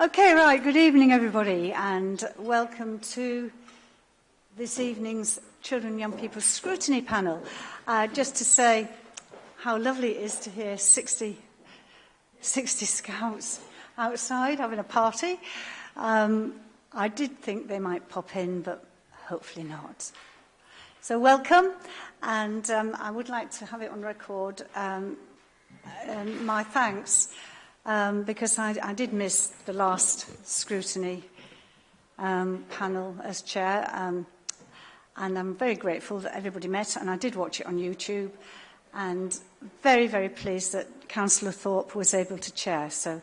Okay, right. Good evening, everybody, and welcome to this evening's Children and Young People Scrutiny Panel. Uh, just to say how lovely it is to hear 60, 60 scouts outside having a party. Um, I did think they might pop in, but hopefully not. So welcome, and um, I would like to have it on record um, um, my thanks um, because I, I did miss the last scrutiny um, panel as chair. Um, and I'm very grateful that everybody met, and I did watch it on YouTube, and very, very pleased that Councillor Thorpe was able to chair. So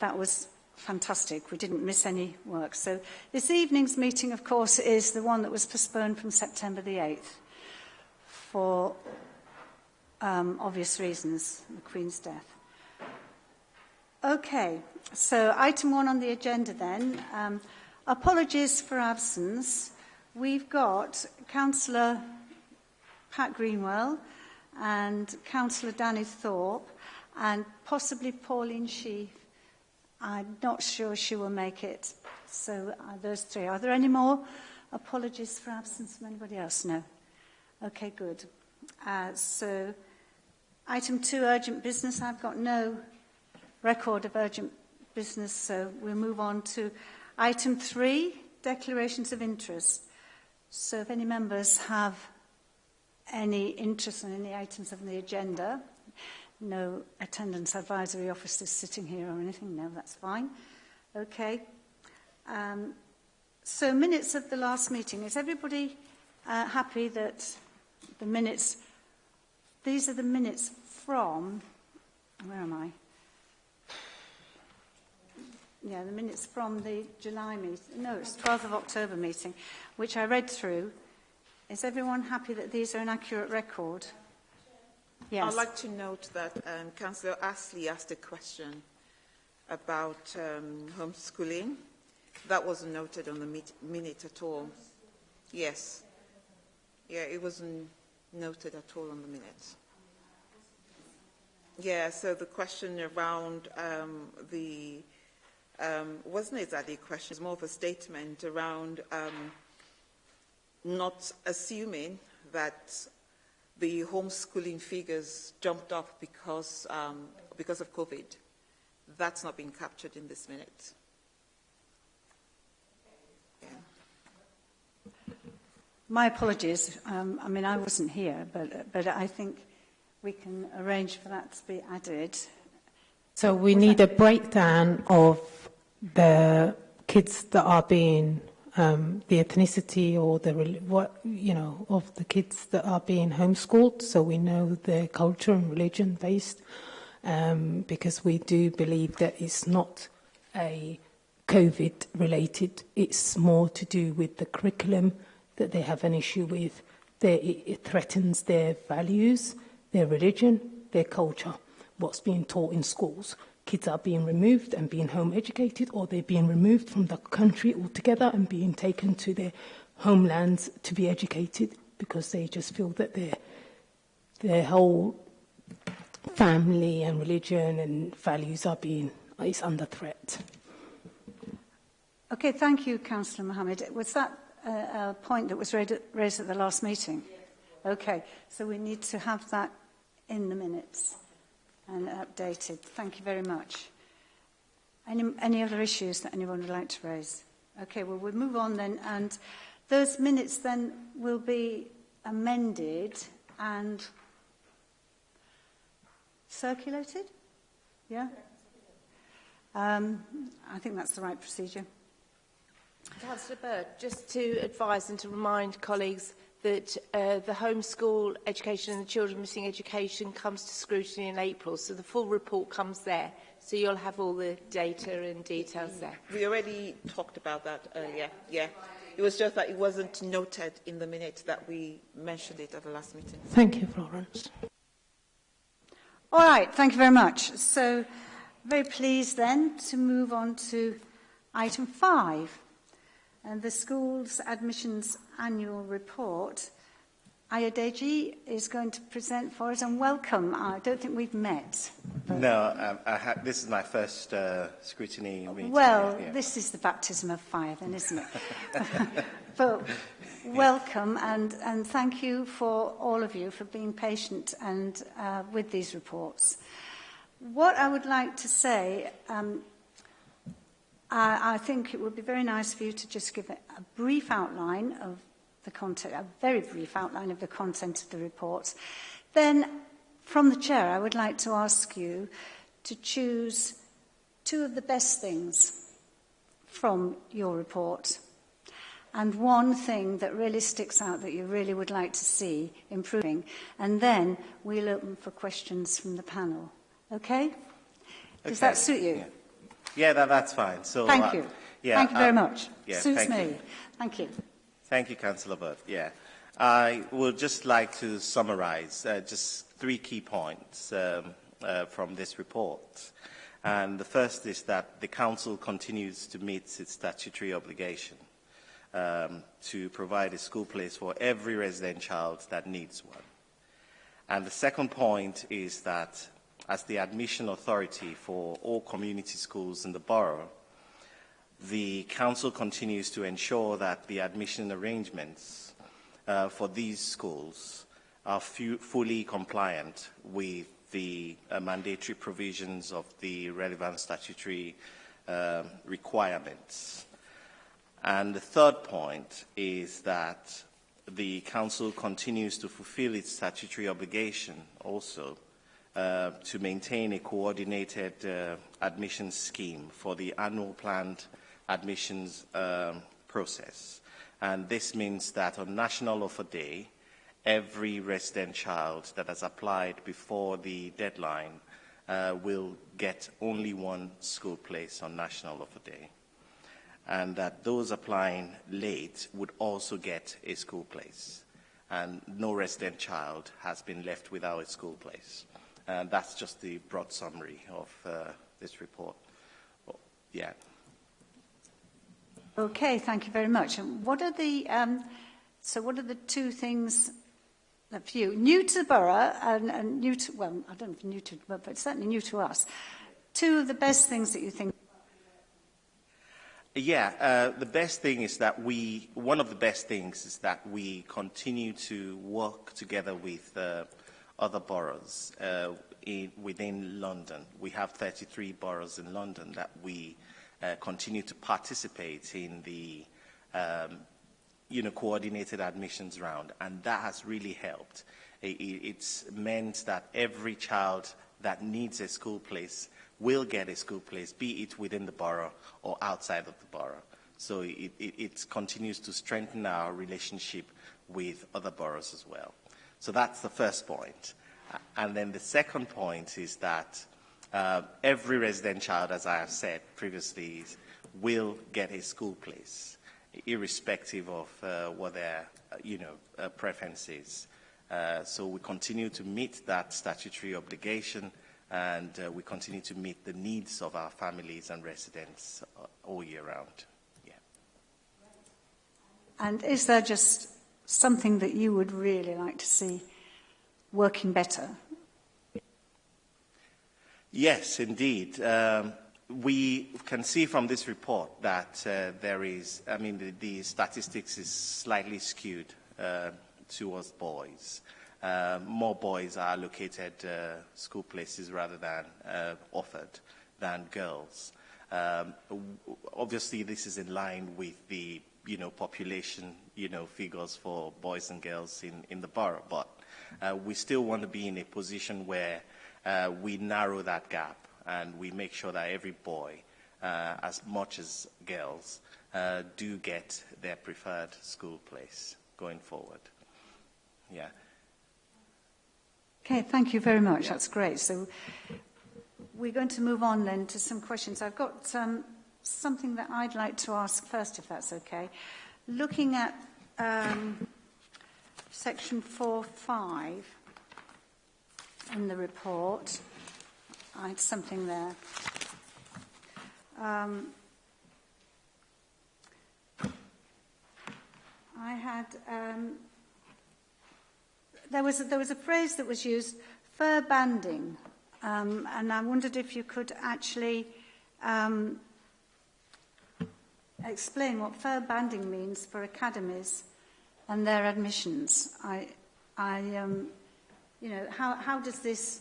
that was fantastic. We didn't miss any work. So this evening's meeting, of course, is the one that was postponed from September the 8th for um, obvious reasons, the Queen's death. Okay, so item one on the agenda then. Um, apologies for absence. We've got Councillor Pat Greenwell and Councillor Danny Thorpe and possibly Pauline Sheaf. I'm not sure she will make it. So uh, those three. Are there any more apologies for absence from anybody else? No. Okay, good. Uh, so item two, urgent business. I've got no record of urgent business, so we'll move on to item three, declarations of interest. So if any members have any interest in any items of the agenda, no attendance advisory officers sitting here or anything, no, that's fine. Okay. Um, so minutes of the last meeting. Is everybody uh, happy that the minutes, these are the minutes from, where am I? Yeah, the minutes from the July meeting, no, it's 12th of October meeting, which I read through. Is everyone happy that these are an accurate record? Yes. I'd like to note that um, Councillor Astley asked a question about um, homeschooling. That wasn't noted on the meet, minute at all. Yes. Yeah, it wasn't noted at all on the minutes. Yeah, so the question around um, the um, wasn't exactly a question, it was more of a statement around um, not assuming that the homeschooling figures jumped up because, um, because of COVID. That's not been captured in this minute. My apologies. Um, I mean, I wasn't here, but, but I think we can arrange for that to be added. So we need a breakdown of the kids that are being, um, the ethnicity or the, what, you know, of the kids that are being homeschooled so we know their culture and religion based um, because we do believe that it's not a COVID related, it's more to do with the curriculum that they have an issue with. They, it, it threatens their values, their religion, their culture what's being taught in schools. Kids are being removed and being home educated, or they're being removed from the country altogether and being taken to their homelands to be educated because they just feel that their their whole family and religion and values are being is under threat. Okay, thank you, Councillor Mohammed. Was that a, a point that was raised at, raised at the last meeting? Okay, so we need to have that in the minutes and updated. Thank you very much. Any, any other issues that anyone would like to raise? Okay, well, we'll move on then. And those minutes then will be amended and circulated? Yeah? Um, I think that's the right procedure. Councillor Bird, just to advise and to remind colleagues that uh, the homeschool education and the children missing education comes to scrutiny in April. So the full report comes there. So you'll have all the data and details there. We already talked about that earlier. Yeah. It was just that it wasn't noted in the minutes that we mentioned it at the last meeting. Thank you, Florence. All right. Thank you very much. So very pleased then to move on to item five. And the school's admissions annual report. Ayadeji is going to present for us and welcome. I don't think we've met. No, um, I this is my first uh, scrutiny meeting. Well, yeah. this is the baptism of fire then, isn't it? but welcome yeah. and, and thank you for all of you for being patient and uh, with these reports. What I would like to say um, I, I think it would be very nice for you to just give a, a brief outline of the content, a very brief outline of the content of the report. Then, from the chair, I would like to ask you to choose two of the best things from your report and one thing that really sticks out that you really would like to see improving. And then we'll open for questions from the panel. Okay? Does that suit you? Yeah, Yeah, that, that's fine. So, thank uh, you. Yeah, thank you very uh, much. Yeah, Suits thank me. You. Thank you. Thank you, Councillor Burt. Yeah. I would just like to summarize uh, just three key points um, uh, from this report. And the first is that the Council continues to meet its statutory obligation um, to provide a school place for every resident child that needs one. And the second point is that as the admission authority for all community schools in the borough, the Council continues to ensure that the admission arrangements uh, for these schools are fu fully compliant with the uh, mandatory provisions of the relevant statutory uh, requirements. And the third point is that the Council continues to fulfill its statutory obligation also uh, to maintain a coordinated uh, admissions scheme for the annual planned admissions um, process. And this means that on National Offer Day, every resident child that has applied before the deadline uh, will get only one school place on National Offer Day. And that those applying late would also get a school place. And no resident child has been left without a school place. And that's just the broad summary of uh, this report. Well, yeah. Okay, thank you very much. And what are the um, so what are the two things that for you, new to the borough and, and new to well I don't know if new to but, but certainly new to us. Two of the best things that you think Yeah, uh, the best thing is that we, one of the best things is that we continue to work together with uh, other boroughs uh, in, within London. We have 33 boroughs in London that we uh, continue to participate in the um, you know, coordinated admissions round, and that has really helped. It, it's meant that every child that needs a school place will get a school place, be it within the borough or outside of the borough. So it, it, it continues to strengthen our relationship with other boroughs as well. So that's the first point. And then the second point is that uh, every resident child, as I have said previously, will get a school place, irrespective of uh, what their uh, you know, uh, preference is. Uh, so we continue to meet that statutory obligation and uh, we continue to meet the needs of our families and residents uh, all year round. Yeah. And is there just something that you would really like to see working better? Yes, indeed. Um, we can see from this report that uh, there is, I mean, the, the statistics is slightly skewed uh, towards boys. Uh, more boys are allocated uh, school places rather than uh, offered than girls. Um, obviously, this is in line with the you know population you know figures for boys and girls in, in the borough, but uh, we still want to be in a position where uh, we narrow that gap and we make sure that every boy, uh, as much as girls, uh, do get their preferred school place going forward. Yeah. Okay, thank you very much. That's great. So we're going to move on then to some questions. I've got um, something that I'd like to ask first, if that's okay. Looking at um, section 4.5 in the report, I had something there. Um, I had... Um, there was, a, there was a phrase that was used, fair banding Um, and I wondered if you could actually um, explain what fair banding means for academies and their admissions. I, I, um, you know, how, how does this,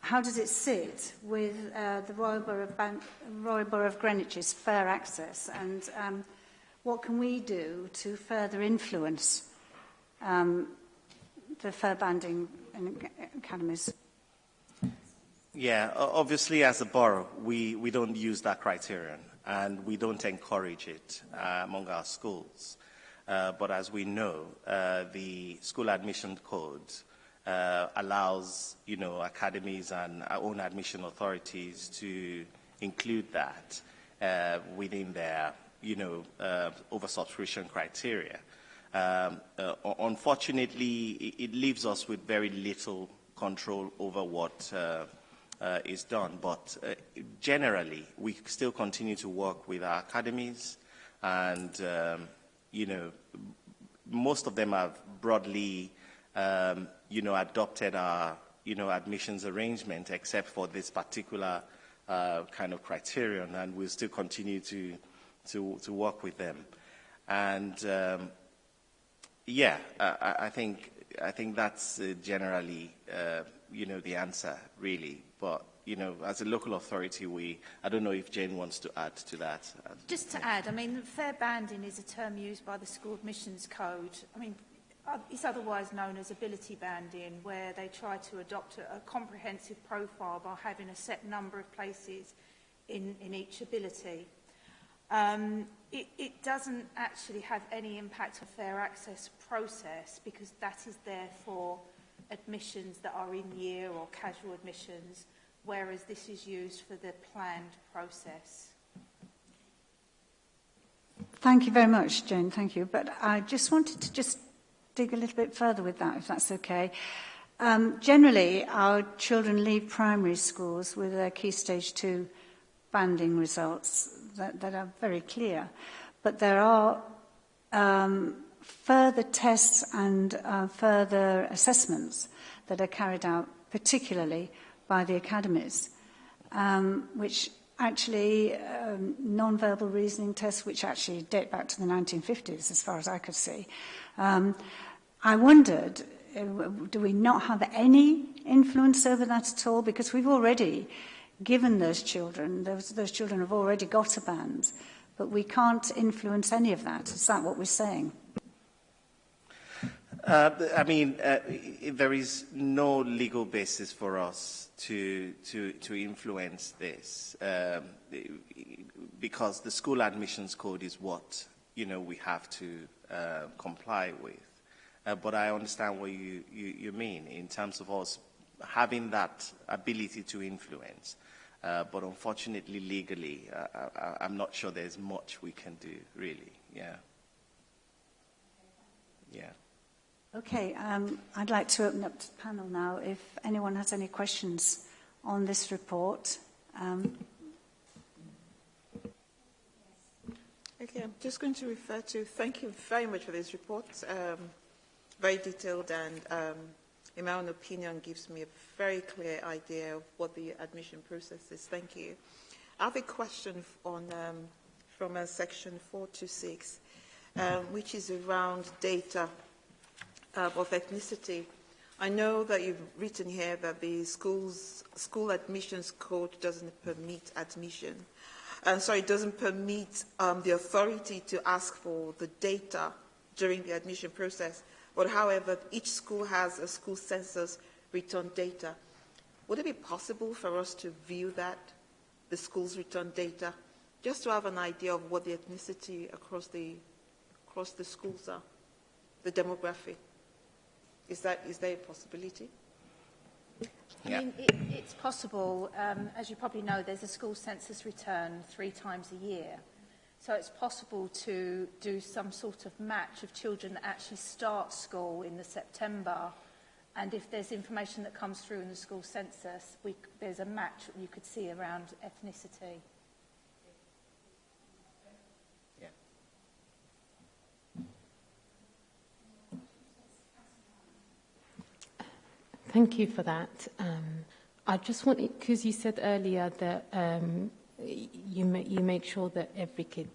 how does it sit with uh, the Royal Borough, of Ban Royal Borough of Greenwich's fair access, and um, what can we do to further influence um, the fair banding in academies? Yeah, obviously as a borough, we, we don't use that criterion. And we don't encourage it uh, among our schools. Uh, but as we know, uh, the school admission code uh, allows, you know, academies and our own admission authorities to include that uh, within their, you know, uh, oversubscription criteria. Um, uh, unfortunately, it, leaves us with very little control over what uh, is done. But uh, generally, we still continue to work with our academies, and um, you know, most of them have broadly, um, you know, adopted our you know admissions arrangement, except for this particular uh, kind of criterion, and we'll still continue to to, to work with them. And um, yeah, I, I think I think that's uh, generally, uh, you know, the answer really. But, you know, as a local authority, we, I don't know if Jane wants to add to that. Just to add, I mean, fair banding is a term used by the School Admissions Code. I mean, uh, it's otherwise known as ability banding, where they try to adopt a, a comprehensive profile by having a set number of places in, in each ability. Um, it, it doesn't actually have any impact on fair access process because that is there for admissions that are in year or casual admissions, whereas this is used for the planned process. Thank you very much, Jane. Thank you. But I just wanted to just dig a little bit further with that, if that's okay. Um, generally, our children leave primary schools with their Key Stage 2 banding results that, that are very clear. But there are um, further tests and uh, further assessments that are carried out, particularly by the academies, um, which actually um, non-verbal reasoning tests, which actually date back to the 1950s, as far as I could see. Um, I wondered, uh, do we not have any influence over that at all? Because we've already given those children, those, those children have already got a band, but we can't influence any of that. Is that what we're saying? Uh, I mean, uh, there is no legal basis for us to, to, to influence this um, because the school admissions code is what, you know, we have to uh, comply with. Uh, but I understand what you, you, you mean in terms of us having that ability to influence. Uh, but unfortunately, legally, uh, I, I'm not sure there's much we can do, really. Yeah. Yeah. Okay, um, I'd like to open up to the panel now if anyone has any questions on this report. Um, Okay, I'm just going to refer to, thank you very much for this report. Um, very detailed and, um, in my own opinion, gives me a very clear idea of what the admission process is. Thank you. I have a question on, um, from uh, section 426, um, which is around data uh, of ethnicity. I know that you've written here that the school's school admissions code doesn't permit admission. And so it doesn't permit um, the authority to ask for the data during the admission process. But however, each school has a school census return data. Would it be possible for us to view that, the school's return data, just to have an idea of what the ethnicity across the, across the schools are, the demographic? Is, that, is there a possibility? I yeah. mean, it, it's possible. Um, as you probably know, there's a school census return three times a year. So it's possible to do some sort of match of children that actually start school in the September. And if there's information that comes through in the school census, we, there's a match you could see around ethnicity. Thank you for that. Um, I just wanted, because you said earlier that um, you, ma- you make sure that every kid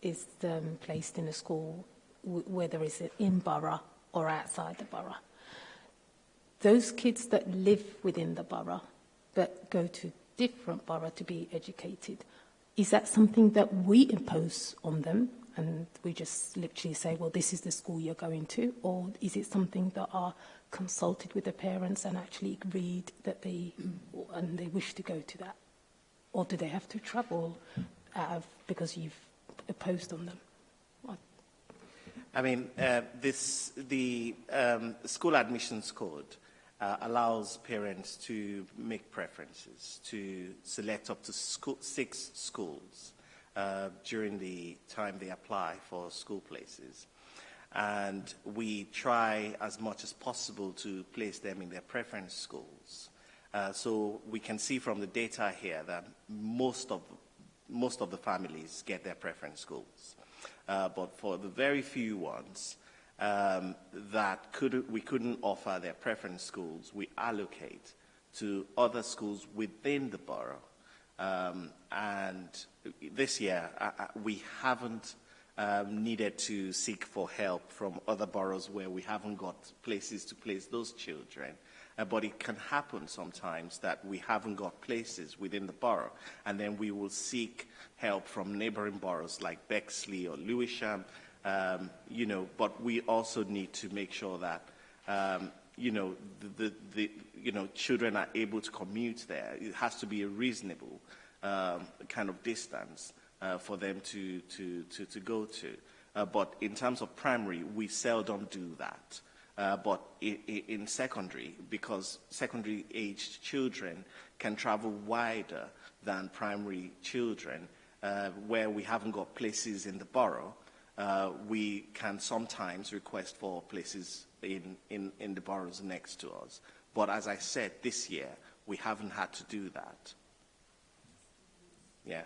is um, placed in a school, whether it's in borough or outside the borough. Those kids that live within the borough, but go to different borough to be educated, is that something that we impose on them and we just literally say, well, this is the school you're going to, or is it something that are consulted with the parents and actually agreed that they and they wish to go to that, or do they have to travel out of, because you've imposed on them? I mean, uh, this the um, school admissions code. Uh, allows parents to make preferences, to select up to school, six schools uh, during the time they apply for school places. And we try as much as possible to place them in their preference schools. Uh, so we can see from the data here that most of, most of the families get their preference schools. Uh, but for the very few ones um, that could, we couldn't offer their preference schools, we allocate to other schools within the borough. Um, and this year, I, I, we haven't um, needed to seek for help from other boroughs where we haven't got places to place those children. Uh, but it can happen sometimes that we haven't got places within the borough, and then we will seek help from neighboring boroughs like Bexley or Lewisham, um, you know, but we also need to make sure that, um, you know, the, the, the, you know, children are able to commute there. It has to be a reasonable um, kind of distance uh, for them to, to, to, to go to. Uh, but in terms of primary, we seldom do that. Uh, but in, in secondary, because secondary aged children can travel wider than primary children, uh, where we haven't got places in the borough, uh, we can sometimes request for places in, in, in the boroughs next to us. But as I said, this year, we haven't had to do that. Yeah.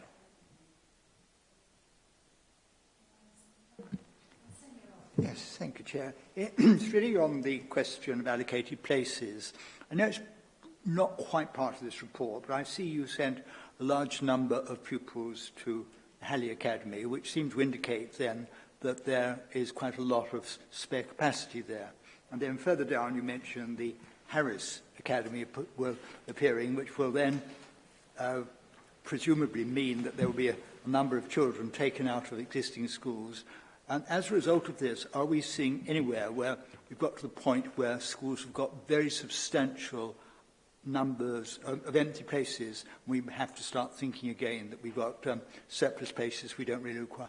Yes, thank you, Chair. It's really on the question of allocated places. I know it's not quite part of this report, but I see you sent a large number of pupils to Halley Academy, which seems to indicate then that there is quite a lot of spare capacity there. And then further down, you mentioned the Harris Academy will, appearing, which will then uh, presumably mean that there will be a, a number of children taken out of existing schools. And as a result of this, are we seeing anywhere where we've got to the point where schools have got very substantial numbers of, of empty places, we have to start thinking again that we've got um, surplus places we don't really require?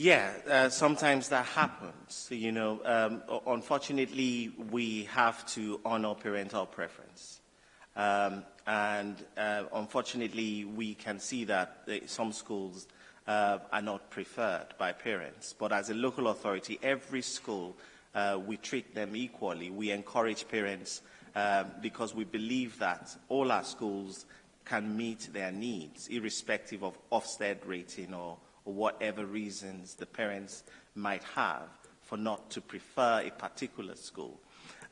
Yeah, uh, sometimes that happens. You know, um, unfortunately, we have to honor parental preference. Um, and uh, unfortunately, we can see that uh, some schools uh, are not preferred by parents. But as a local authority, every school, uh, we treat them equally. We encourage parents um, because we believe that all our schools can meet their needs, irrespective of Ofsted rating or, or whatever reasons the parents might have for not to prefer a particular school.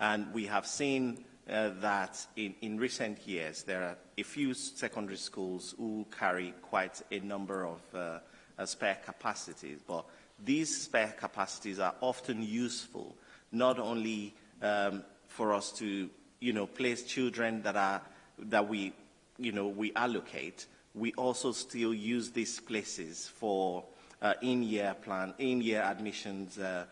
And we have seen uh, that in, in recent years there are a few secondary schools who carry quite a number of uh, uh, spare capacities, but these spare capacities are often useful not only um, for us to you know place children that are that we you know we allocate We also still use these places for uh, in-year plan, in-year admissions. Uh,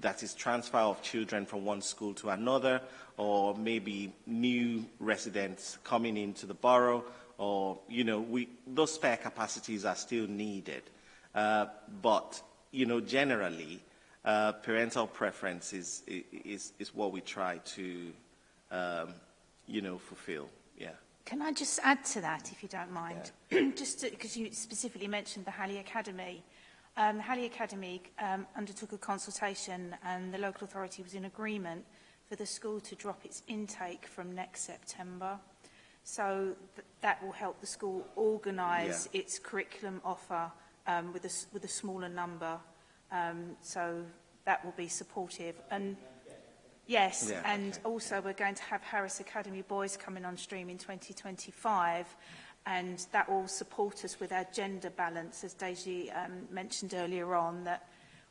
that is transfer of children from one school to another, or maybe new residents coming into the borough, or, you know, we, those spare capacities are still needed. Uh, but, you know, generally, uh, parental preference is, is, is what we try to, um, you know, fulfill. Yeah. Can I just add to that, if you don't mind? Yeah. just because you specifically mentioned the Halley Academy. Um, the Halley Academy um, undertook a consultation and the local authority was in agreement for the school to drop its intake from next September. So th that will help the school organise yeah. its curriculum offer um, with, a, with a smaller number. Um, so that will be supportive. And Yes, yeah, and okay. also we're going to have Harris Academy Boys coming on stream in 2025 and that will support us with our gender balance, as Deji um, mentioned earlier on, that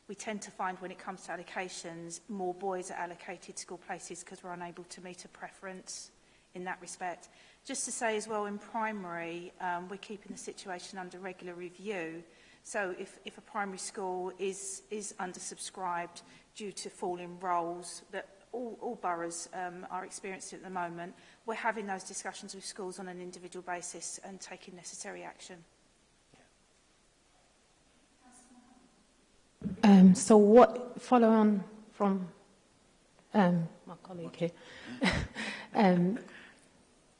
we tend to find when it comes to allocations, more boys are allocated school places because we're unable to meet a preference in that respect. Just to say as well, in primary, um, we're keeping the situation under regular review. So if, if a primary school is, is undersubscribed due to falling roles that all, all boroughs um, are experiencing at the moment, we're having those discussions with schools on an individual basis and taking necessary action. Um, so what, follow on from um, my colleague here, um,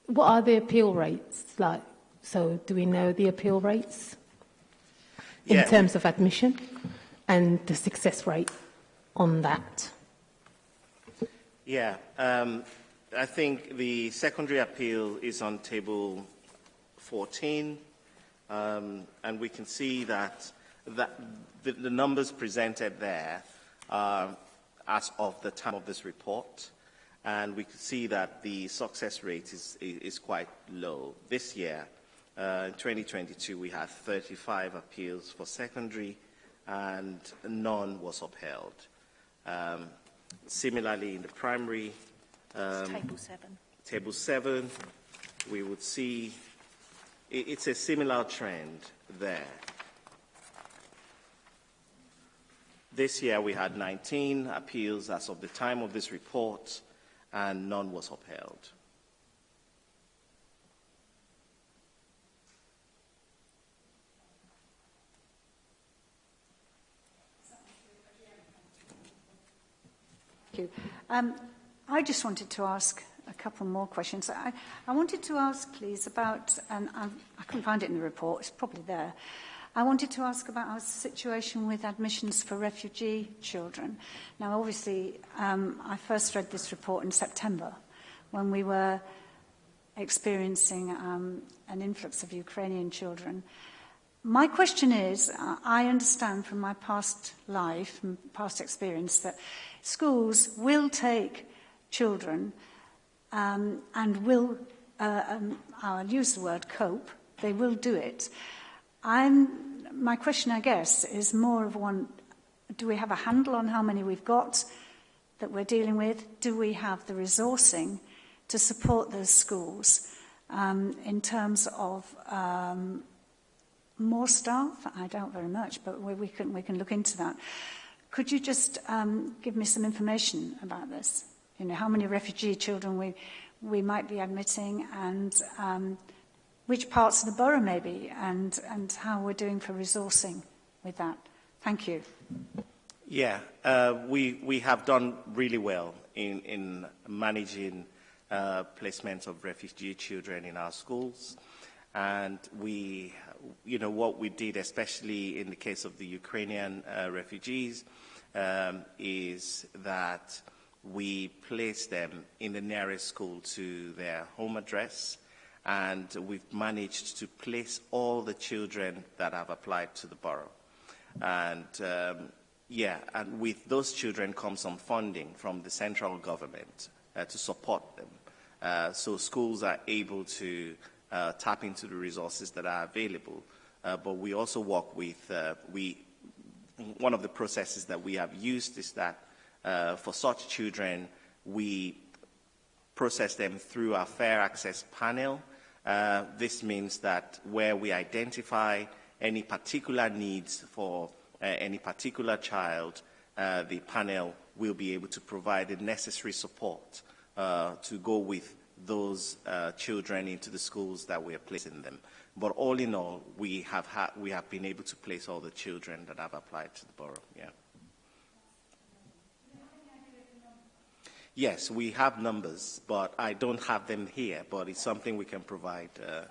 what are the appeal rates like? So do we know the appeal rates in Yeah. terms of admission and the success rate on that? Yeah, um, I think the secondary appeal is on table 14, um, and we can see that, that the, the numbers presented there are as of the time of this report, and we can see that the success rate is, is quite low. This year, uh, in 2022, we had 35 appeals for secondary, and none was upheld. Um, Similarly, in the primary, um, table seven. table seven, we would see i- it's a similar trend there. This year, we had 19 appeals as of the time of this report, and none was upheld. Thank you. Um, I just wanted to ask a couple more questions. I, I wanted to ask, please, about, and I, I couldn't find it in the report, it's probably there. I wanted to ask about our situation with admissions for refugee children. Now, obviously, um, I first read this report in September when we were experiencing um, an influx of Ukrainian children. My question is, uh, I understand from my past life and past experience that schools will take children um, and will, uh, um, I'll use the word cope, they will do it. I'm, my question, I guess, is more of one, do we have a handle on how many we've got that we're dealing with? Do we have the resourcing to support those schools um, in terms of um, more staff? I doubt very much, but we, we, can, we can look into that. Could you just um, give me some information about this? You know, how many refugee children we, we might be admitting and um, which parts of the borough maybe and, and how we're doing for resourcing with that. Thank you. Yeah, uh, we, we have done really well in, in managing uh, placements of refugee children in our schools. And we you know, what we did, especially in the case of the Ukrainian uh, refugees, um, is that we place them in the nearest school to their home address and we've managed to place all the children that have applied to the borough. And um, yeah, and with those children comes some funding from the central government uh, to support them. Uh, so schools are able to uh, tap into the resources that are available. Uh, but we also work with, uh, we, one of the processes that we have used is that uh, for such children, we process them through our fair access panel. Uh, this means that where we identify any particular needs for uh, any particular child, the panel will be able to provide the necessary support to go with those uh, children into the schools that we are placing them. But all in all, we have, ha- we have been able to place all the children that have applied to the borough. Yeah. Yes, we have numbers, but I don't have them here, but it's something we can provide uh,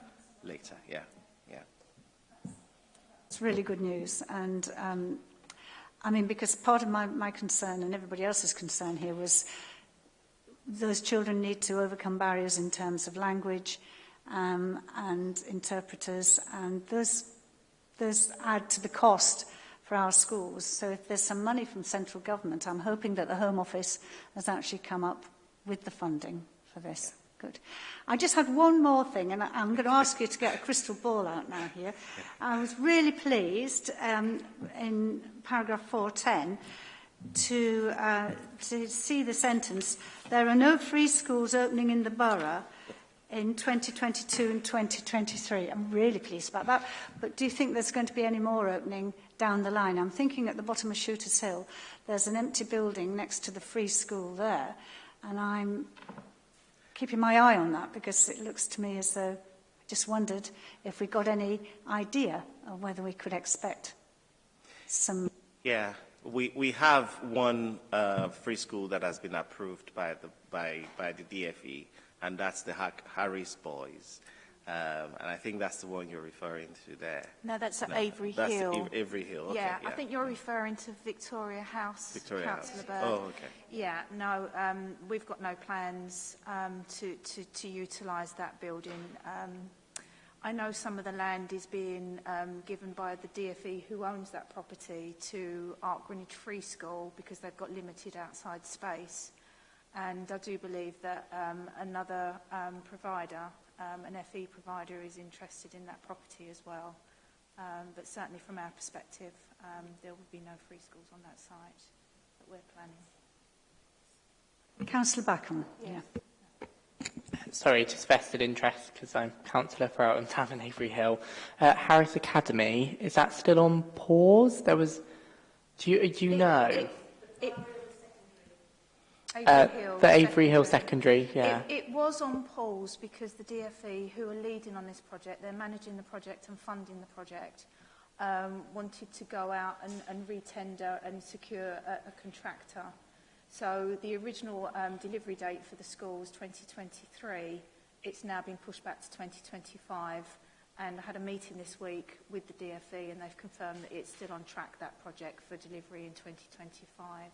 later. Yeah, yeah. It's really good news. And um, I mean, because part of my, my concern and everybody else's concern here was those children need to overcome barriers in terms of language um, and interpreters, and those, those add to the cost for our schools. So if there's some money from central government, I'm hoping that the Home Office has actually come up with the funding for this. Yeah. Good. I just had one more thing, and I'm going to ask you to get a crystal ball out now here. I was really pleased um, in paragraph 410 to, uh, to see the sentence, there are no free schools opening in the borough in 2022 and 2023. I'm really pleased about that. But do you think there's going to be any more opening down the line? I'm thinking at the bottom of Shooters Hill, there's an empty building next to the free school there. And I'm keeping my eye on that because it looks to me as though I just wondered if we got any idea of whether we could expect some... Yeah, we, we have one uh, free school that has been approved by the, by, by the DFE, and that's the Harris Boys. Um, and I think that's the one you're referring to there. No, that's at No, Avery that's Hill. Av- Avery Hill, okay, yeah, yeah. I think you're referring to Victoria House, Victoria Councillor House. Bird. Oh, okay. Yeah, no, um, we've got no plans um, to, to, to utilise that building. I know some of the land is being um, given by the DFE who owns that property to Art Greenwich Free School because they've got limited outside space. And I do believe that um, another um, provider, um, an FE provider, is interested in that property as well. Um, but certainly from our perspective, um, there will be no free schools on that site that we're planning. Councillor Backham. Yeah sorry, just vested interest because I'm councillor for Elton Tavern Avery Hill. Uh, Harris Academy, is that still on pause? There was, do you, do you it, know? It, it, Avery uh, Hill the Avery Hill Secondary, yeah. It, it was on pause because the DFE, who are leading on this project, they're managing the project and funding the project, um, wanted to go out and, and retender and secure a, a contractor. So the original um, delivery date for the school was 2023. It's now been pushed back to 2025. And I had a meeting this week with the DFE and they've confirmed that it's still on track, that project, for delivery in 2025.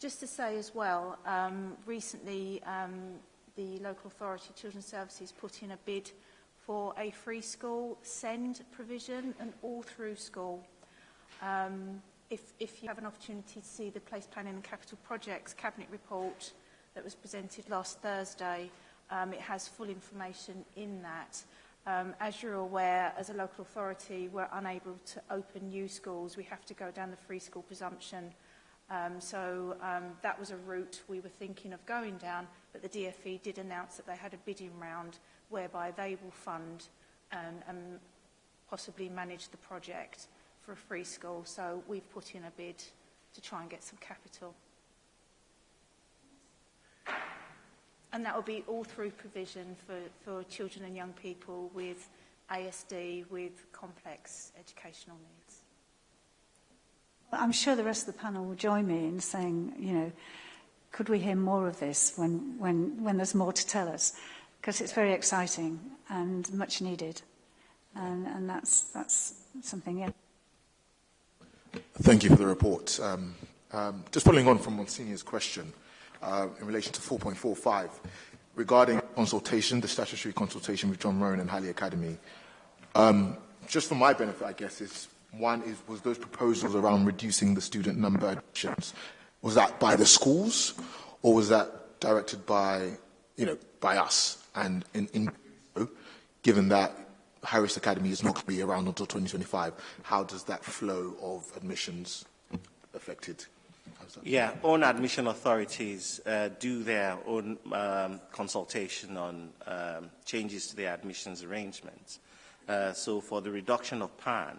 Just to say as well, um, recently um, the local authority children's services put in a bid for a free school send provision and all through school. Um, if, if you have an opportunity to see the Place Planning and Capital Projects Cabinet Report that was presented last Thursday, um, it has full information in that. Um, as you're aware, as a local authority, we're unable to open new schools. We have to go down the free school presumption. Um, so um, that was a route we were thinking of going down, but the DFE did announce that they had a bidding round whereby they will fund and, and possibly manage the project for a free school, so we've put in a bid to try and get some capital. And that will be all through provision for, for children and young people with ASD, with complex educational needs. I'm sure the rest of the panel will join me in saying, you know, could we hear more of this when, when, when there's more to tell us? Because it's very exciting and much needed. And, and that's, that's something, yeah. Thank you for the report. Um, um, just following on from Monsignor's question uh, in relation to 4.45, regarding consultation, the statutory consultation with John Roan and Halley Academy, um, just for my benefit, I guess, is one is was those proposals around reducing the student number. Was that by the schools, or was that directed by, you know, by us? And in, in given that Harris Academy is not going to be around until 2025. How does that flow of admissions affected? Yeah, own admission authorities uh, do their own um, consultation on um, changes to their admissions arrangements. Uh, so for the reduction of PAN,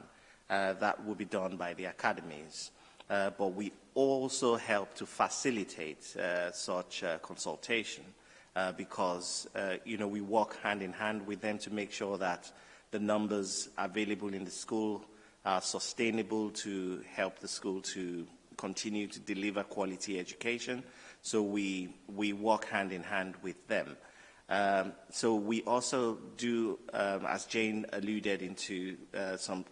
uh, that will be done by the academies. Uh, but we also help to facilitate uh, such uh, consultation. Uh, because, uh, you know, we work hand in hand with them to make sure that the numbers available in the school are sustainable to help the school to continue to deliver quality education. So we, we work hand in hand with them. Um, so we also do, um, as Jane alluded into, uh, some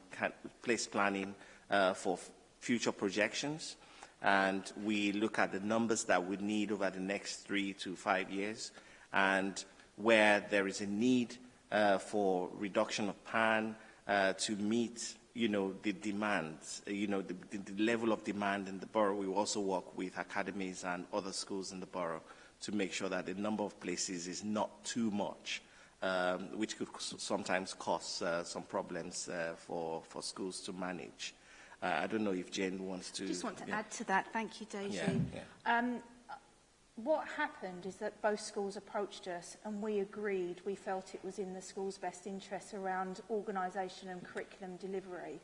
place planning uh, for future projections. And we look at the numbers that we need over the next three to five years. And where there is a need uh, for reduction of PAN uh, to meet you know, the demand, uh, you know, the, the, the level of demand in the borough. We also work with academies and other schools in the borough to make sure that the number of places is not too much, um, which could sometimes cause uh, some problems uh, for, for schools to manage. Uh, I don't know if Jane wants to... I just want to yeah. add to that. Thank you, Daisy. Yeah, yeah. Um, what happened is that both schools approached us and we agreed we felt it was in the school's best interest around organisation and curriculum delivery.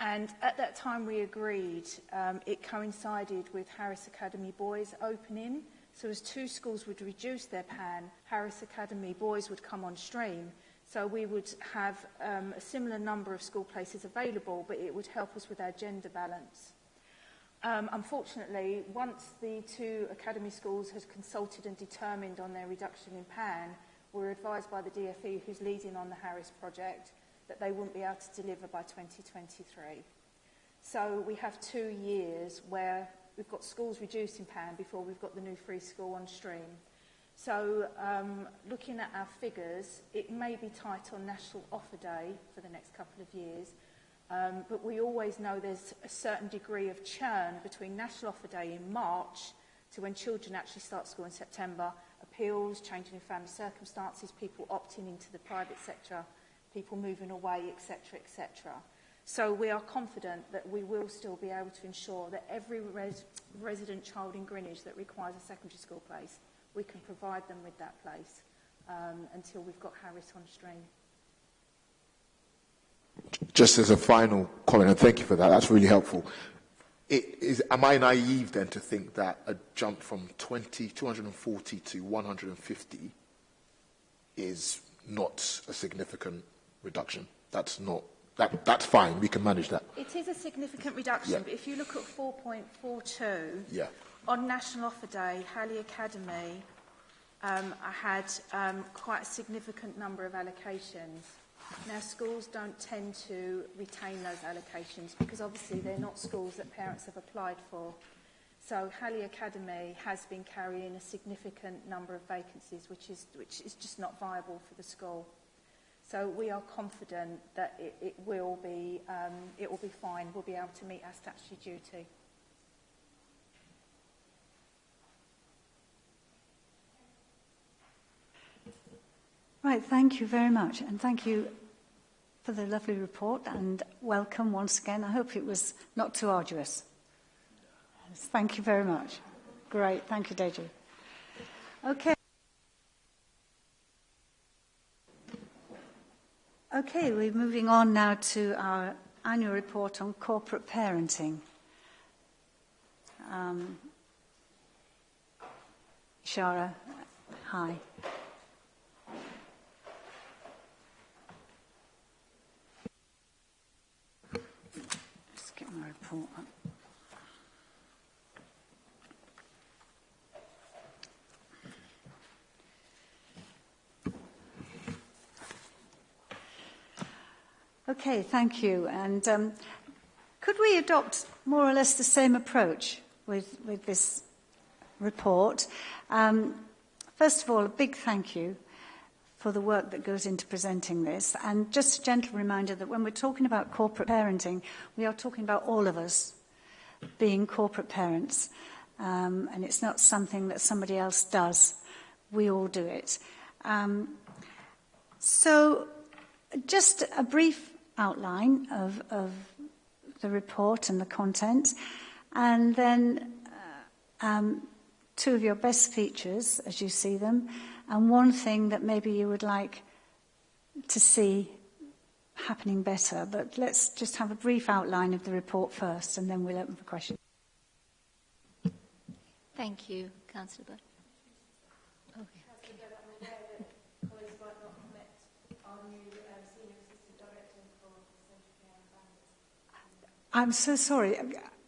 And at that time we agreed um, it coincided with Harris Academy Boys opening. So as two schools would reduce their pan, Harris Academy Boys would come on stream. So we would have um, a similar number of school places available, but it would help us with our gender balance. Um, unfortunately, once the two academy schools had consulted and determined on their reduction in PAN, we were advised by the DFE, who's leading on the Harris project, that they wouldn't be able to deliver by 2023. So we have two years where we've got schools reducing PAN before we've got the new free school on stream. So um, looking at our figures, it may be tight on National Offer Day for the next couple of years, um, but we always know there's a certain degree of churn between National Offer Day in March to when children actually start school in September, appeals, changing in family circumstances, people opting into the private sector, people moving away, etc., etc. So we are confident that we will still be able to ensure that every res resident child in Greenwich that requires a secondary school place we can provide them with that place um, until we've got Harris on stream. Just as a final comment, and thank you for that, that's really helpful. It is, am I naive then to think that a jump from 20, 240 to 150 is not a significant reduction? That's not that, that's fine. We can manage that. It is a significant reduction, yeah. but if you look at 4.42, yeah on National Offer Day, Halley Academy, um, I had um, quite a significant number of allocations. Now, schools don't tend to retain those allocations because obviously they're not schools that parents have applied for. So Halley Academy has been carrying a significant number of vacancies, which is, which is just not viable for the school. So we are confident that it, it will be um, it will be fine. We'll be able to meet our statutory duty. Right, thank you very much. And thank you for the lovely report and welcome once again. I hope it was not too arduous. Thank you very much. Great, thank you, Deji. Okay. Okay, we're moving on now to our annual report on corporate parenting. Um, Shara, hi. Just Okay, thank you. And um, could we adopt more or less the same approach with, with this report? Um, first of all, a big thank you for the work that goes into presenting this. And just a gentle reminder that when we're talking about corporate parenting, we are talking about all of us being corporate parents. Um, and it's not something that somebody else does. We all do it. Um, so, just a brief outline of, of the report and the content, and then uh, um, two of your best features as you see them, and one thing that maybe you would like to see happening better. But let's just have a brief outline of the report first, and then we'll open for questions. Thank you, Councillor Bird. Okay. I'm so sorry.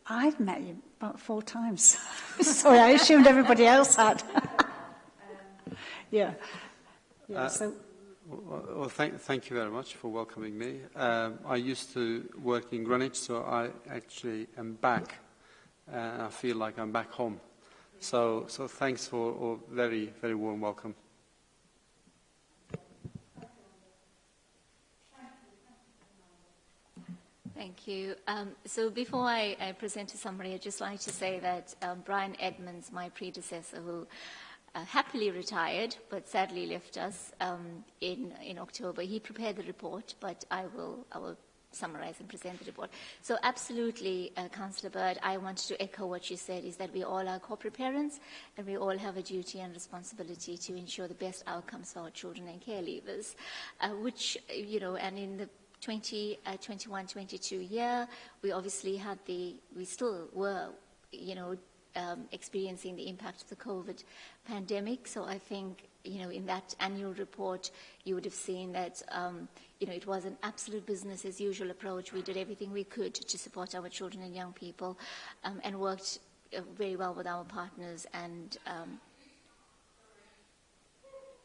I've met you about four times. sorry, I assumed everybody else had. yeah. yeah uh, so. Well, thank, thank you very much for welcoming me. Um, I used to work in Greenwich, so I actually am back. and I feel like I'm back home. So, so thanks for a very, very warm welcome. Thank you. Um, so before I, I present a summary, I'd just like to say that um, Brian Edmonds, my predecessor, who uh, happily retired but sadly left us um, in, in October, he prepared the report, but I will, I will summarize and present the report. So absolutely, uh, Councillor Bird, I wanted to echo what you said, is that we all are corporate parents and we all have a duty and responsibility to ensure the best outcomes for our children and care leavers, uh, which, you know, and in the 2021-22 uh, year, we obviously had the, we still were, you know, um, experiencing the impact of the COVID pandemic. So I think, you know, in that annual report, you would have seen that, um, you know, it was an absolute business as usual approach. We did everything we could to support our children and young people um, and worked uh, very well with our partners and um,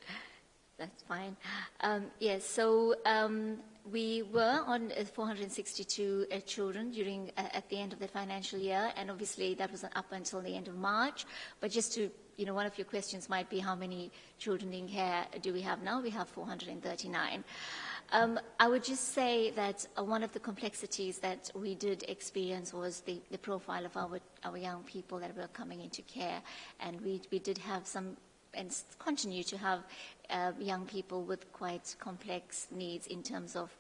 that's fine. Um, yes, so um, we were on uh, 462 uh, children during uh, at the end of the financial year, and obviously that was up until the end of March. But just to, you know, one of your questions might be how many children in care do we have now? We have 439. Um, I would just say that uh, one of the complexities that we did experience was the, the profile of our, our young people that were coming into care, and we, we did have some and continue to have uh, young people with quite complex needs in terms of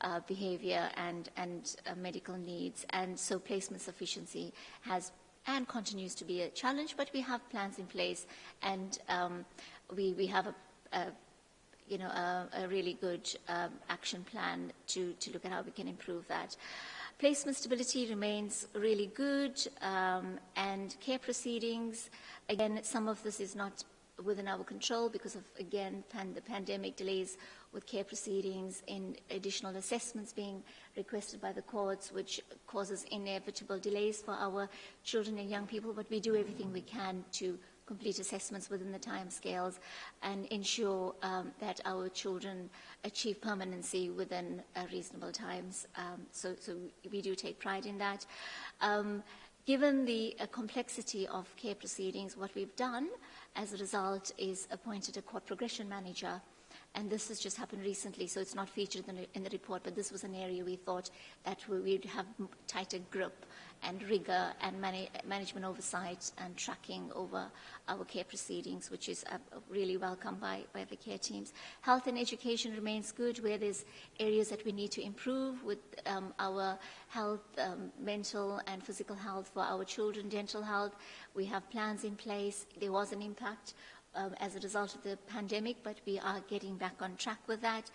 uh, behavior and, and uh, medical needs. And so placement sufficiency has and continues to be a challenge, but we have plans in place and um, we, we have a, a you know, a, a really good um, action plan to, to look at how we can improve that. Placement stability remains really good um, and care proceedings, again, some of this is not within our control because of, again, pan the pandemic delays with care proceedings and additional assessments being requested by the courts, which causes inevitable delays for our children and young people. But we do everything we can to complete assessments within the time scales and ensure um, that our children achieve permanency within uh, reasonable times. Um, so, so we do take pride in that. Um, given the uh, complexity of care proceedings, what we've done as a result, is appointed a court progression manager. And this has just happened recently, so it's not featured in the, in the report, but this was an area we thought that we would have tighter grip and rigor and man management oversight and tracking over our care proceedings, which is uh, really welcomed by, by the care teams. Health and education remains good, where there's areas that we need to improve with um, our health, um, mental and physical health for our children, dental health. We have plans in place. There was an impact um, as a result of the pandemic, but we are getting back on track with that.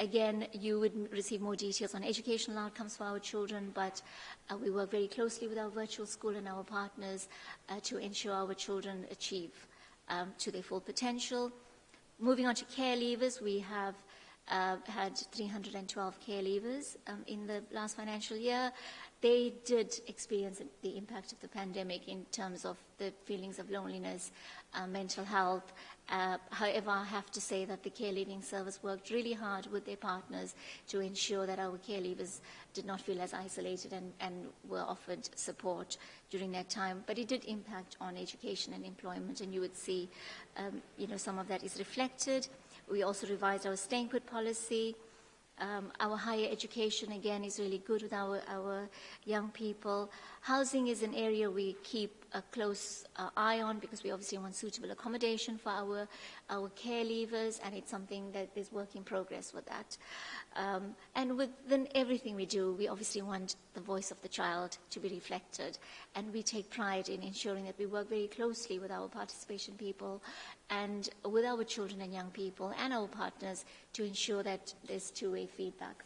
Again, you would receive more details on educational outcomes for our children, but uh, we work very closely with our virtual school and our partners uh, to ensure our children achieve um, to their full potential. Moving on to care leavers, we have uh, had 312 care leavers um, in the last financial year. They did experience the impact of the pandemic in terms of the feelings of loneliness, uh, mental health, Uh, however, I have to say that the care leaving service worked really hard with their partners to ensure that our care leavers did not feel as isolated and, and were offered support during that time. But it did impact on education and employment, and you would see, um, you know, some of that is reflected. We also revised our staying put policy. Um, our higher education, again, is really good with our, our young people. Housing is an area we keep a close uh, eye on because we obviously want suitable accommodation for our, our care leavers, and it's something that is work in progress with that. Um, and within everything we do, we obviously want the voice of the child to be reflected, and we take pride in ensuring that we work very closely with our participation people and with our children and young people and our partners to ensure that there's two-way feedback.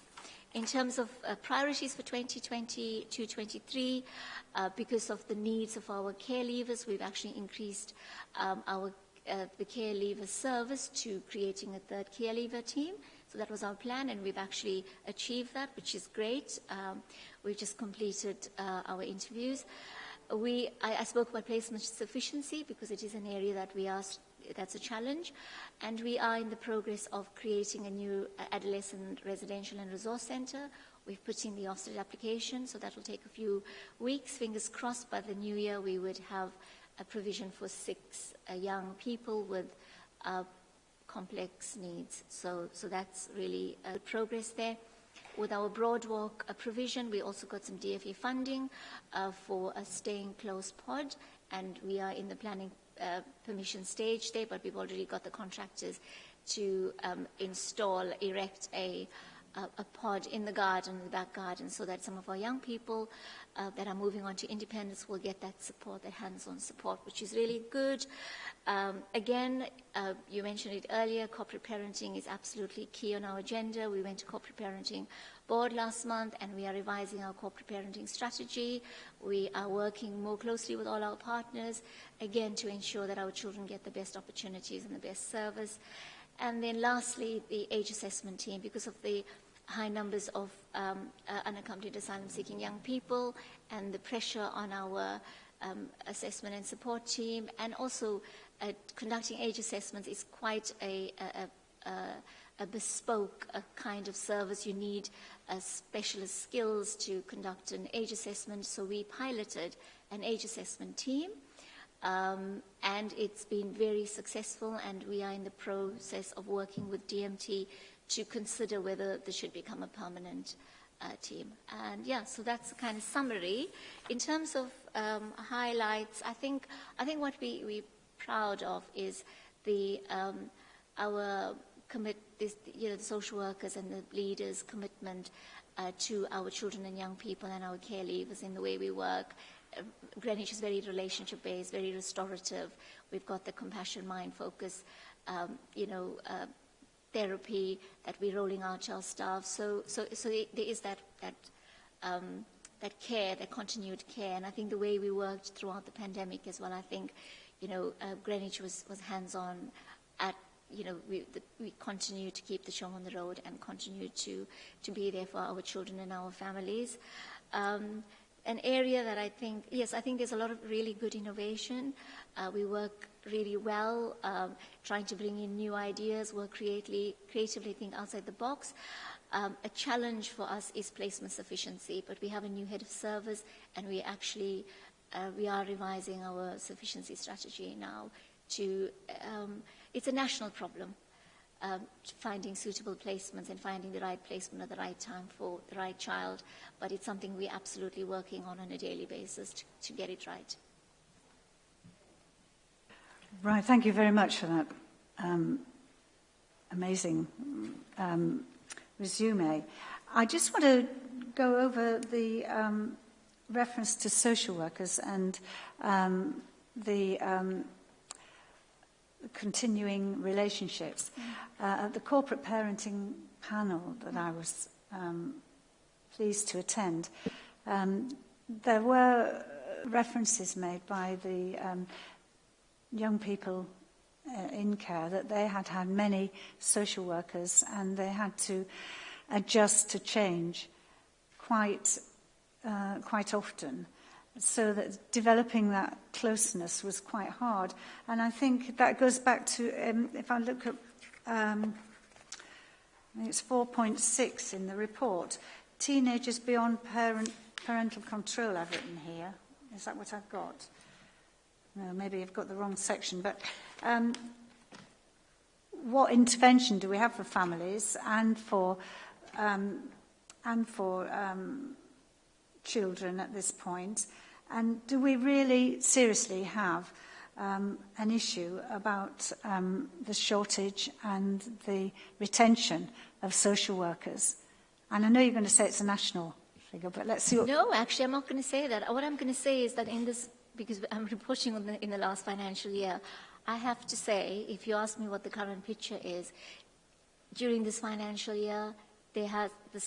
In terms of uh, priorities for 2020-23, uh, because of the needs of our care leavers, we've actually increased um, our uh, the care leaver service to creating a third care leaver team. So that was our plan, and we've actually achieved that, which is great. Um, we've just completed uh, our interviews. We, I, I spoke about placement sufficiency because it is an area that we are that's a challenge. And we are in the progress of creating a new adolescent residential and resource centre. We've put in the Ofsted application, so that will take a few weeks. Fingers crossed by the new year we would have a provision for six uh, young people with uh, complex needs. So, so that's really uh, progress there. with our Broadwalk uh, provision, we also got some DFA funding uh, for a staying close pod, and we are in the planning uh, permission stage there, but we've already got the contractors to um, install, erect a, a, a pod in the garden, the back garden, so that some of our young people uh, that are moving on to independence will get that support, that hands-on support, which is really good. Um, again, uh, you mentioned it earlier, corporate parenting is absolutely key on our agenda. We went to corporate parenting board last month and we are revising our corporate parenting strategy. We are working more closely with all our partners, again, to ensure that our children get the best opportunities and the best service. And then lastly, the age assessment team, because of the high numbers of um, uh, unaccompanied asylum-seeking young people and the pressure on our um, assessment and support team, and also uh, conducting age assessments is quite a, a, a, a bespoke a kind of service. You need uh, specialist skills to conduct an age assessment, so we piloted an age assessment team. Um, and it's been very successful, and we are in the process of working with DMT to consider whether this should become a permanent uh, team. And yeah, so that's the kind of summary. In terms of um, highlights, I think I think what we we're proud of is the um, our commit this, you know the social workers and the leaders commitment uh, to our children and young people and our care leavers in the way we work. Uh, Greenwich is very relationship based, very restorative. We've got the compassion mind focus, um, you know. Uh, therapy that we're rolling out to our staff. So, so, so there is that, that, um, that care, that continued care. And I think the way we worked throughout the pandemic as well, I think, you know, uh, Greenwich was, was hands-on at, you know, we, the, we continue to keep the show on the road and continue to, to be there for our children and our families. Um, an area that I think, yes, I think there's a lot of really good innovation. Uh, we work really well, um, trying to bring in new ideas, work creatively, creatively think outside the box. Um, a challenge for us is placement sufficiency, but we have a new head of service and we actually, uh, we are revising our sufficiency strategy now to, um, it's a national problem. Um, finding suitable placements and finding the right placement at the right time for the right child, but it's something we're absolutely working on on a daily basis to, to get it right. Right, thank you very much for that um, amazing um, resume. I just want to go over the um, reference to social workers and um, the um, continuing relationships. Mm. Uh, at the corporate parenting panel that I was um, pleased to attend, um, there were references made by the um, young people uh, in care that they had had many social workers and they had to adjust to change quite uh, quite often So that developing that closeness was quite hard. And I think that goes back to, um, if I look at, um, I think it's 4.6 in the report, teenagers beyond parent, parental control I've written here. Is that what I've got? No, maybe I've got the wrong section, but um, what intervention do we have for families and for um, and for um, children at this point? And do we really seriously have um, an issue about um, the shortage and the retention of social workers? And I know you're going to say it's a national figure, but let's see what... No, actually, I'm not going to say that. What I'm going to say is that in this, because I'm reporting on the, in the last financial year, I have to say, if you ask me what the current picture is, during this financial year, there has, the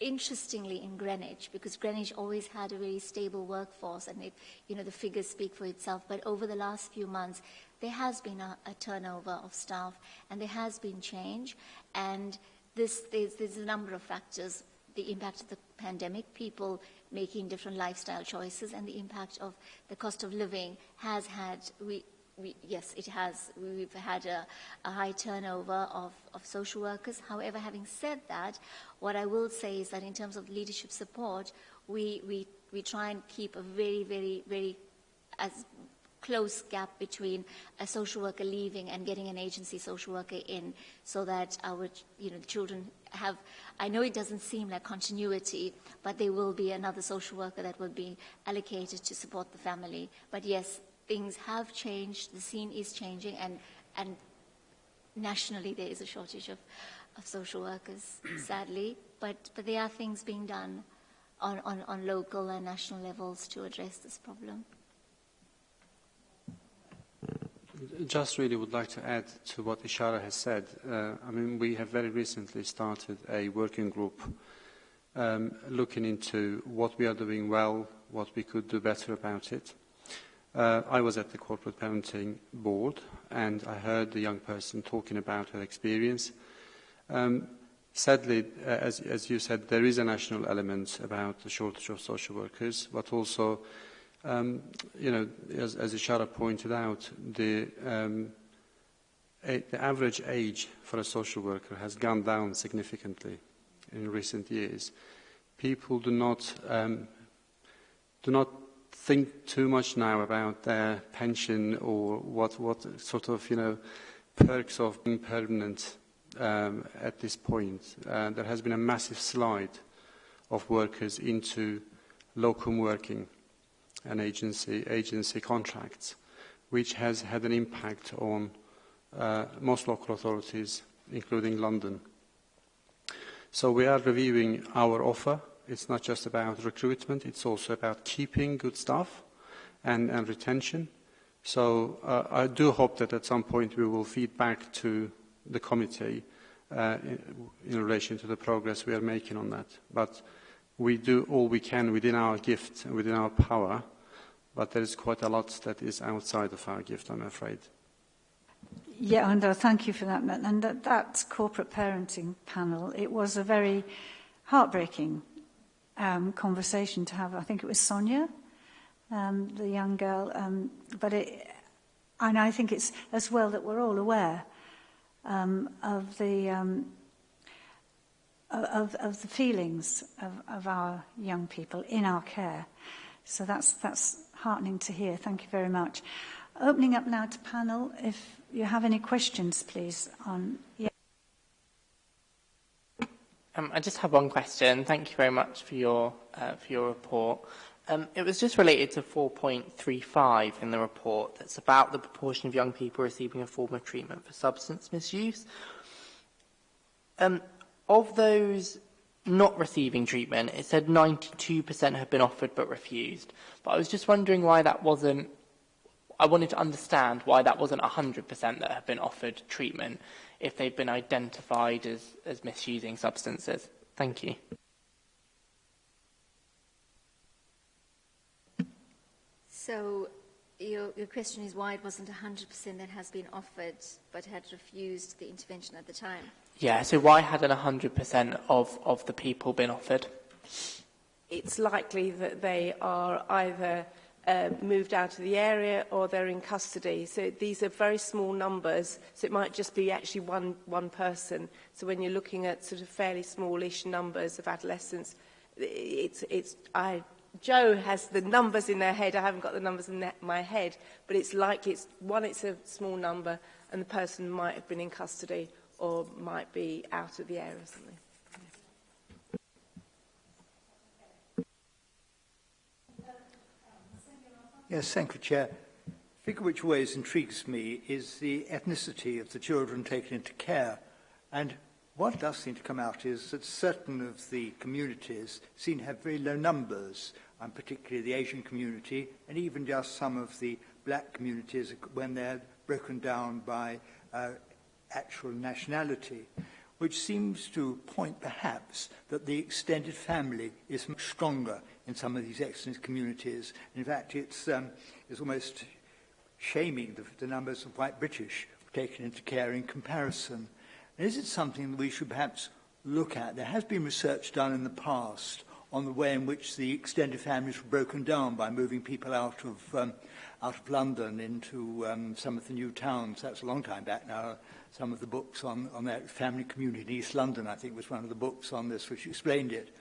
interestingly in Greenwich, because Greenwich always had a very stable workforce, and it, you know the figures speak for itself. But over the last few months, there has been a, a turnover of staff, and there has been change, and this, there's, there's a number of factors the impact of the pandemic, people making different lifestyle choices, and the impact of the cost of living has had, we, yes, it has. We've had a, a high turnover of, of social workers. However, having said that, what I will say is that in terms of leadership support, we, we, we try and keep a very, very, very, as close gap between a social worker leaving and getting an agency social worker in so that our you know, children have, I know it doesn't seem like continuity, but there will be another social worker that will be allocated to support the family. But yes, things have changed, the scene is changing, and, and nationally there is a shortage of, of social workers, sadly. But, but there are things being done on, on, on local and national levels to address this problem. Just really would like to add to what Ishara has said. Uh, I mean, we have very recently started a working group um, looking into what we are doing well, what we could do better about it. Uh, I was at the corporate parenting board and I heard the young person talking about her experience. Um, sadly, uh, as, as you said, there is a national element about the shortage of social workers, but also Um, you know, as, as Ishara pointed out, the, um, a, the average age for a social worker has gone down significantly in recent years. People do not, um, do not think too much now about their pension or what, what sort of, you know, perks of being permanent um, at this point. Uh, there has been a massive slide of workers into locum working and agency, agency contracts, which has had an impact on uh, most local authorities, including London. So we are reviewing our offer. It's not just about recruitment, it's also about keeping good staff and, and retention. So uh, I do hope that at some point we will feed back to the committee uh, in, in relation to the progress we are making on that. But we do all we can within our gift and within our power, but there is quite a lot that is outside of our gift, I'm afraid. Yeah, and thank you for that. And that, that corporate parenting panel, it was a very heartbreaking um, conversation to have. I think it was Sonia, um, the young girl. Um, but it, and I think it's as well that we're all aware um, of the um, of, of the feelings of, of our young people in our care. So that's, that's heartening to hear. Thank you very much. Opening up now to panel. If you have any questions, please. On yeah. Um, I just have one question. Thank you very much for your, uh, for your report. Um, it was just related to 4.35 in the report that's about the proportion of young people receiving a form of treatment for substance misuse. Um, of those not receiving treatment, it said 92% have been offered but refused. But I was just wondering why that wasn't I wanted to understand why that wasn't 100% that have been offered treatment if they've been identified as, as misusing substances. Thank you. So your, your question is why it wasn't 100% that has been offered but had refused the intervention at the time? Yeah, so why hadn't 100% of, of the people been offered? It's likely that they are either uh, moved out of the area or they're in custody. So these are very small numbers, so it might just be actually one, one person. So when you're looking at sort of fairly smallish numbers of adolescents, it's, it's, I, Joe has the numbers in their head. I haven't got the numbers in my head, but it's likely, it's, one, it's a small number, and the person might have been in custody or might be out of the area or something. Yes, thank you, Chair. Figure which ways intrigues me is the ethnicity of the children taken into care. And what does seem to come out is that certain of the communities seem to have very low numbers, and particularly the Asian community, and even just some of the black communities when they're broken down by uh, actual nationality, which seems to point perhaps that the extended family is much stronger in some of these excellent communities. In fact, it's, um, it's almost shaming the, the numbers of white British taken into care in comparison. And is it something that we should perhaps look at? There has been research done in the past on the way in which the extended families were broken down by moving people out of, um, out of London into um, some of the new towns. That's a long time back now. Some of the books on, on that family community in East London, I think, was one of the books on this which explained it.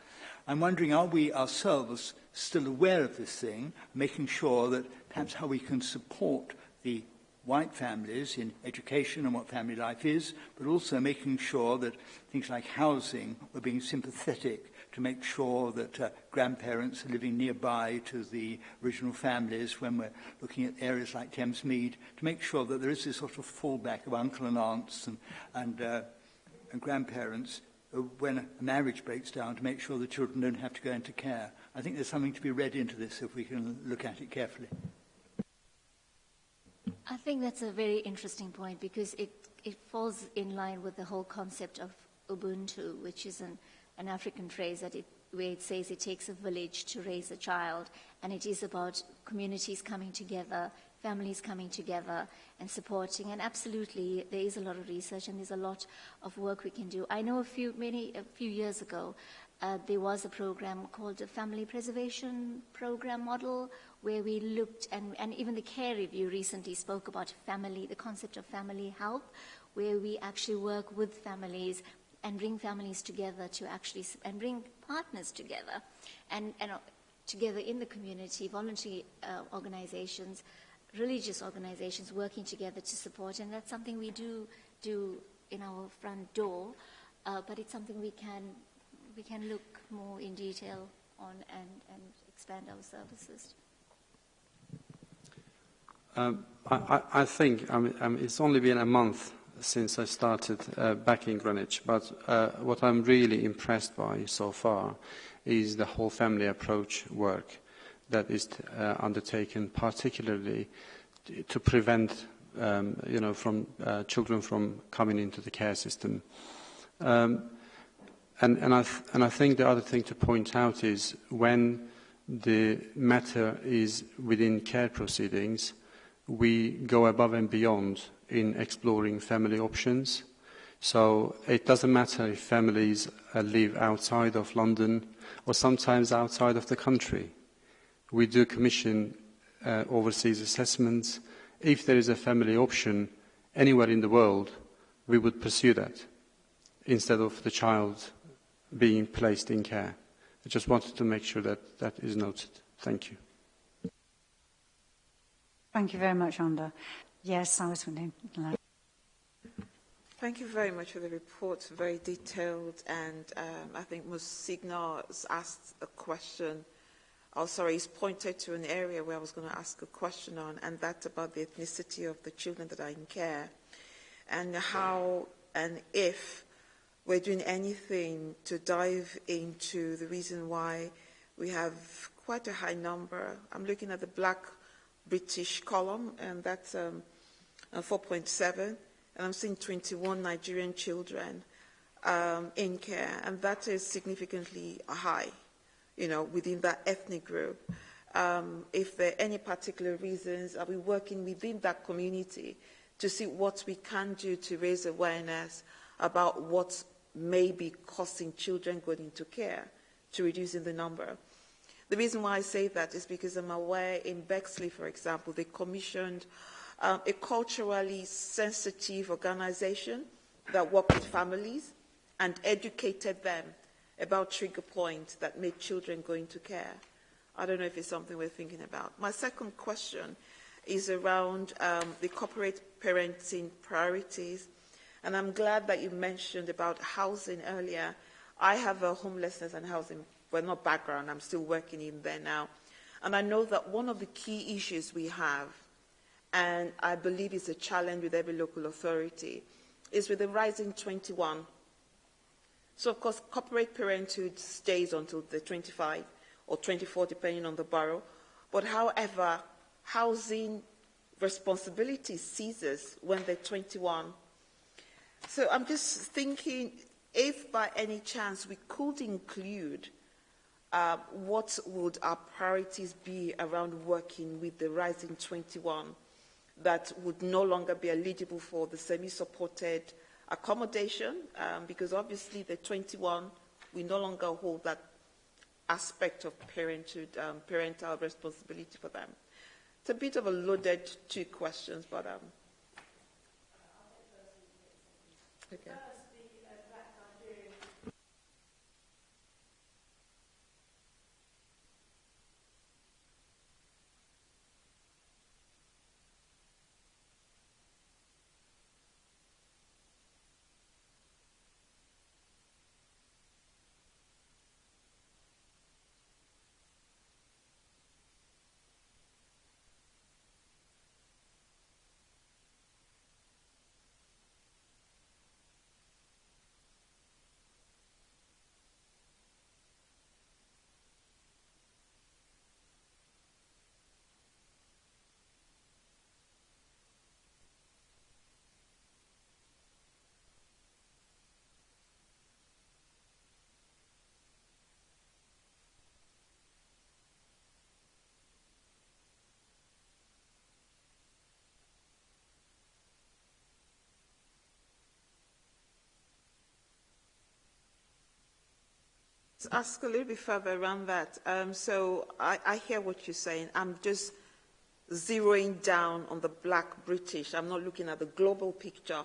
I'm wondering, are we ourselves still aware of this thing, making sure that perhaps how we can support the white families in education and what family life is, but also making sure that things like housing were being sympathetic to make sure that uh, grandparents are living nearby to the original families when we're looking at areas like Thames Mead, to make sure that there is this sort of fallback of uncle and aunts and, and, uh, and grandparents Uh, when a marriage breaks down to make sure the children don't have to go into care. I think there's something to be read into this if we can look at it carefully. I think that's a very interesting point because it, it falls in line with the whole concept of Ubuntu, which is an, an African phrase that it, where it says it takes a village to raise a child, and it is about communities coming together families coming together and supporting. And absolutely, there is a lot of research and there's a lot of work we can do. I know a few, many, a few years ago, uh, there was a program called the Family Preservation Program Model, where we looked, and, and even the care review recently spoke about family, the concept of family help, where we actually work with families and bring families together to actually, and bring partners together, and, and uh, together in the community, voluntary uh, organizations, religious organizations working together to support, and that's something we do do in our front door, uh, but it's something we can we can look more in detail on and, and expand our services. Um, I, I think mean, it's only been a month since I started uh, back in Greenwich, but uh, what I'm really impressed by so far is the whole family approach work that is uh, undertaken, particularly to prevent um, you know, from, uh, children from coming into the care system. Um, and, and, I and I think the other thing to point out is when the matter is within care proceedings, we go above and beyond in exploring family options. So it doesn't matter if families uh, live outside of London or sometimes outside of the country. We do commission uh, overseas assessments. If there is a family option anywhere in the world, we would pursue that instead of the child being placed in care. I just wanted to make sure that that is noted. Thank you. Thank you very much, Onda. Yes, I was wondering. Thank you very much for the report, very detailed, and um, I think Musigna has asked a question oh sorry, he's pointed to an area where I was going to ask a question on, and that's about the ethnicity of the children that are in care, and how and if we're doing anything to dive into the reason why we have quite a high number. I'm looking at the black British column, and that's um, 4.7, and I'm seeing 21 Nigerian children um, in care, and that is significantly high you know, within that ethnic group. Um, if there are any particular reasons, are we working within that community to see what we can do to raise awareness about what may be costing children going into care to reducing the number? The reason why I say that is because I'm aware in Bexley, for example, they commissioned um, a culturally sensitive organization that worked with families and educated them about trigger points that make children go into care. I don't know if it's something we're thinking about. My second question is around um, the corporate parenting priorities. And I'm glad that you mentioned about housing earlier. I have a homelessness and housing, well, not background, I'm still working in there now. And I know that one of the key issues we have, and I believe is a challenge with every local authority, is with the rising 21 so, of course, corporate parenthood stays until the 25 or 24, depending on the borough. But however, housing responsibility ceases when they're 21. So I'm just thinking if by any chance we could include uh, what would our priorities be around working with the rising 21 that would no longer be eligible for the semi-supported accommodation, um, because obviously the 21, we no longer hold that aspect of parenthood, um, parental responsibility for them. It's a bit of a loaded two questions, but um, okay. Let's ask a little bit further around that. Um, so I, I hear what you're saying. I'm just zeroing down on the black British. I'm not looking at the global picture.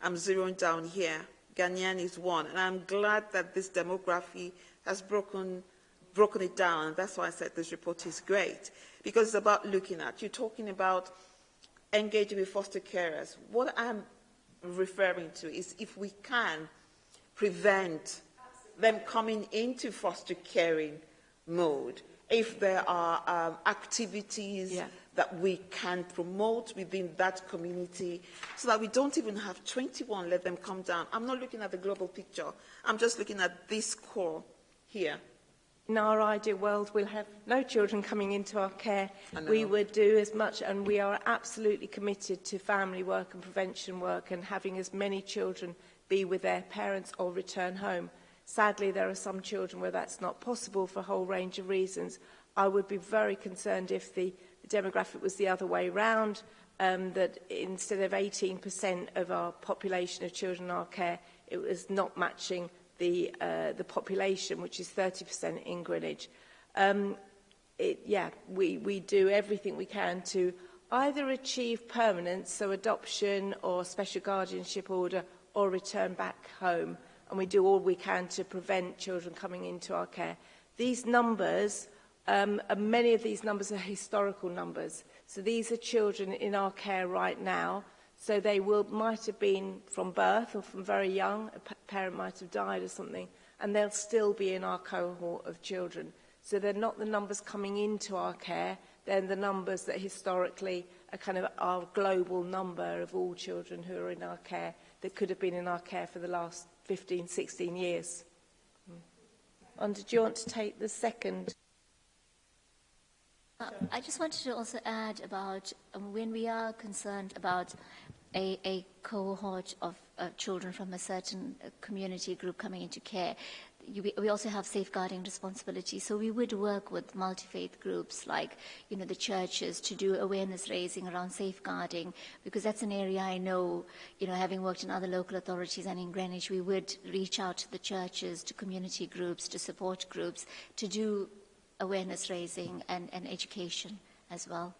I'm zeroing down here. Ghanaian is one. And I'm glad that this demography has broken, broken it down. That's why I said this report is great. Because it's about looking at. You're talking about engaging with foster carers. What I'm referring to is if we can prevent them coming into foster caring mode, if there are um, activities yeah. that we can promote within that community so that we don't even have 21 let them come down. I'm not looking at the global picture. I'm just looking at this core here. In our ideal world, we'll have no children coming into our care. We would do as much, and we are absolutely committed to family work and prevention work and having as many children be with their parents or return home. Sadly, there are some children where that's not possible for a whole range of reasons. I would be very concerned if the demographic was the other way round, um, that instead of 18% of our population of children in our care, it was not matching the, uh, the population, which is 30% in Greenwich. Um, it, yeah, we, we do everything we can to either achieve permanence, so adoption or special guardianship order, or return back home and we do all we can to prevent children coming into our care. These numbers, um, many of these numbers are historical numbers. So these are children in our care right now. So they will, might have been from birth or from very young, a parent might have died or something, and they'll still be in our cohort of children. So they're not the numbers coming into our care, they're the numbers that historically are kind of our global number of all children who are in our care that could have been in our care for the last 15, 16 years. And do you want to take the second? Uh, I just wanted to also add about um, when we are concerned about a, a cohort of uh, children from a certain uh, community group coming into care, we also have safeguarding responsibility. So we would work with multi-faith groups like, you know, the churches to do awareness raising around safeguarding because that's an area I know, you know, having worked in other local authorities and in Greenwich, we would reach out to the churches, to community groups, to support groups to do awareness raising and, and education as well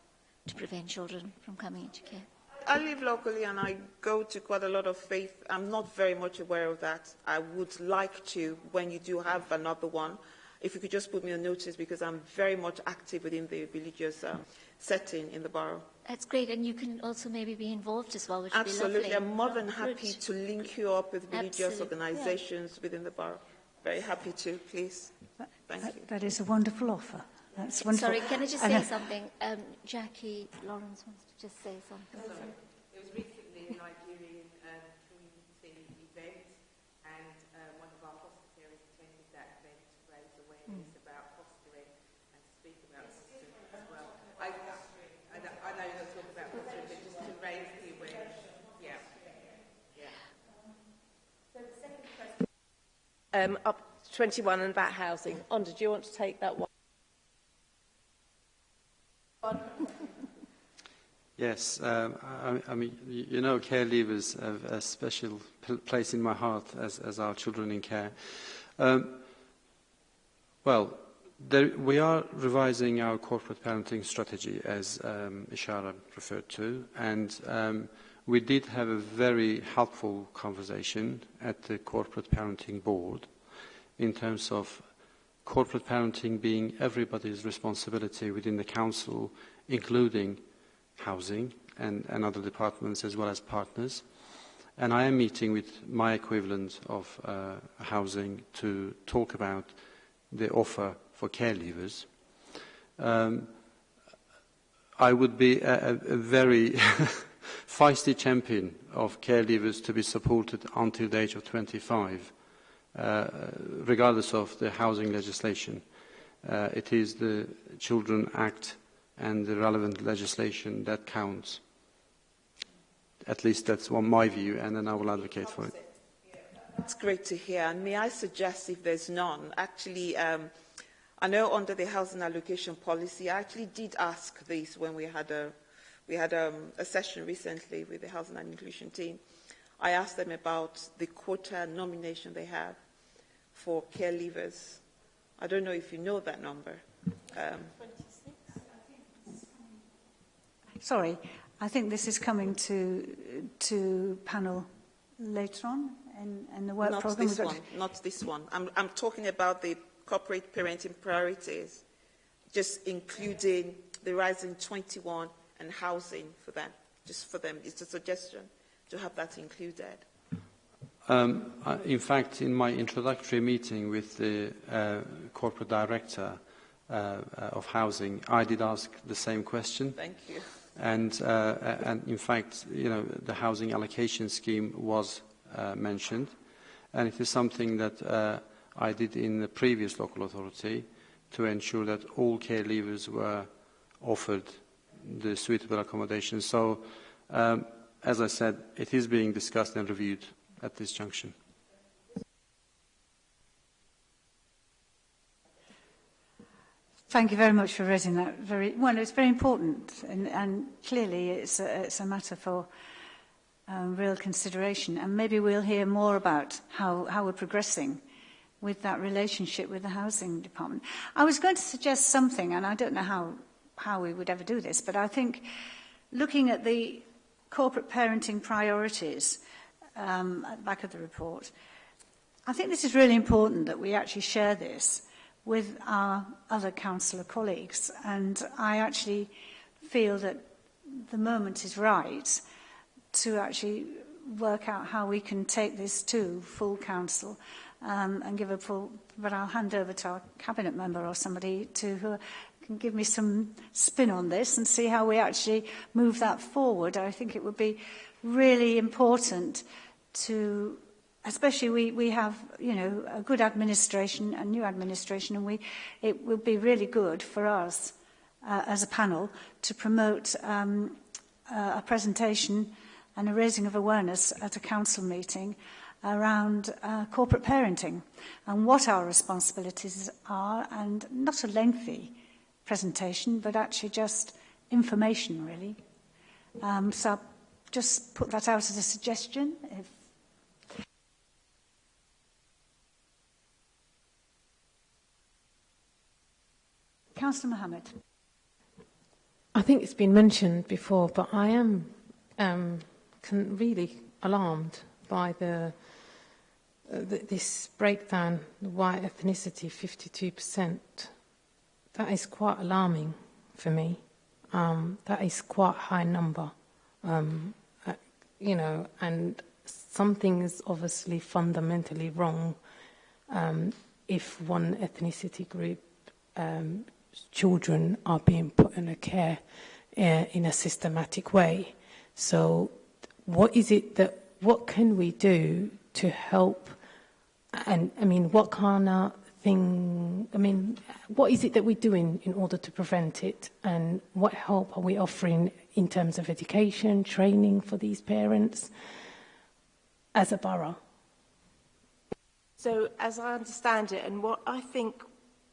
to prevent children from coming into care. I live locally and I go to quite a lot of faith. I'm not very much aware of that. I would like to, when you do have another one, if you could just put me on notice because I'm very much active within the religious um, setting in the borough. That's great, and you can also maybe be involved as well, which Absolutely. would be lovely. I'm more than happy Good. to link you up with religious Absolutely. organisations yeah. within the borough. Very happy to, please. Thank that, you. That is a wonderful offer. That's wonderful. Sorry, can I just say something? Um, Jackie Lawrence wants to just say something. Sorry. It was recently a Nigerian um, community event, and uh, one of our foster carers attended that event to raise awareness mm. about fostering and to speak about fostering as well. I, I, know, I know you're talking about fostering, but just to raise the awareness. Yeah. Yeah. So the second question. Um, up 21 and about housing. Onda, do you want to take that one? Yes, um, I, I mean, you know, care leavers have a special place in my heart as, as our children in care. Um, well, there, we are revising our corporate parenting strategy, as um, Ishara referred to, and um, we did have a very helpful conversation at the corporate parenting board in terms of corporate parenting being everybody's responsibility within the council, including housing and, and other departments as well as partners. And I am meeting with my equivalent of uh, housing to talk about the offer for care leavers. Um, I would be a, a very feisty champion of care leavers to be supported until the age of 25 uh, regardless of the housing legislation. Uh, it is the Children Act and the relevant legislation that counts. At least that's my view, and then I will advocate for it. That's great to hear. And may I suggest, if there's none, actually, um, I know under the housing allocation policy, I actually did ask this when we had a we had um, a session recently with the housing and inclusion team. I asked them about the quota nomination they have for care leavers I don't know if you know that number. Um, Sorry, I think this is coming to, to panel later on in, in the work not programme. this one, not this one. I'm, I'm talking about the corporate parenting priorities, just including the rising 21 and housing for them, just for them. It's a suggestion to have that included. Um, in fact, in my introductory meeting with the uh, corporate director uh, uh, of housing, I did ask the same question. Thank you. And, uh, and in fact, you know, the housing allocation scheme was uh, mentioned, and it is something that uh, I did in the previous local authority to ensure that all care leavers were offered the suitable accommodation. So, um, as I said, it is being discussed and reviewed at this junction. Thank you very much for raising that. Very, well, it's very important, and, and clearly it's a, it's a matter for um, real consideration. And maybe we'll hear more about how, how we're progressing with that relationship with the housing department. I was going to suggest something, and I don't know how, how we would ever do this, but I think looking at the corporate parenting priorities um, at the back of the report, I think this is really important that we actually share this with our other councillor colleagues. And I actually feel that the moment is right to actually work out how we can take this to full council um, and give a full, but I'll hand over to our cabinet member or somebody to who can give me some spin on this and see how we actually move that forward. I think it would be really important to especially we, we have, you know, a good administration, a new administration, and we, it will be really good for us uh, as a panel to promote um, uh, a presentation and a raising of awareness at a council meeting around uh, corporate parenting and what our responsibilities are and not a lengthy presentation but actually just information really. Um, so I'll just put that out as a suggestion if Councillor Mohammed. I think it's been mentioned before, but I am um, can really alarmed by the, uh, th this breakdown, the white ethnicity, 52%. That is quite alarming for me. Um, that is quite a high number, um, uh, you know, and something is obviously fundamentally wrong um, if one ethnicity group um, children are being put in a care uh, in a systematic way. So what is it that, what can we do to help and I mean, what kind of thing, I mean, what is it that we're doing in order to prevent it and what help are we offering in terms of education, training for these parents as a borough? So as I understand it, and what I think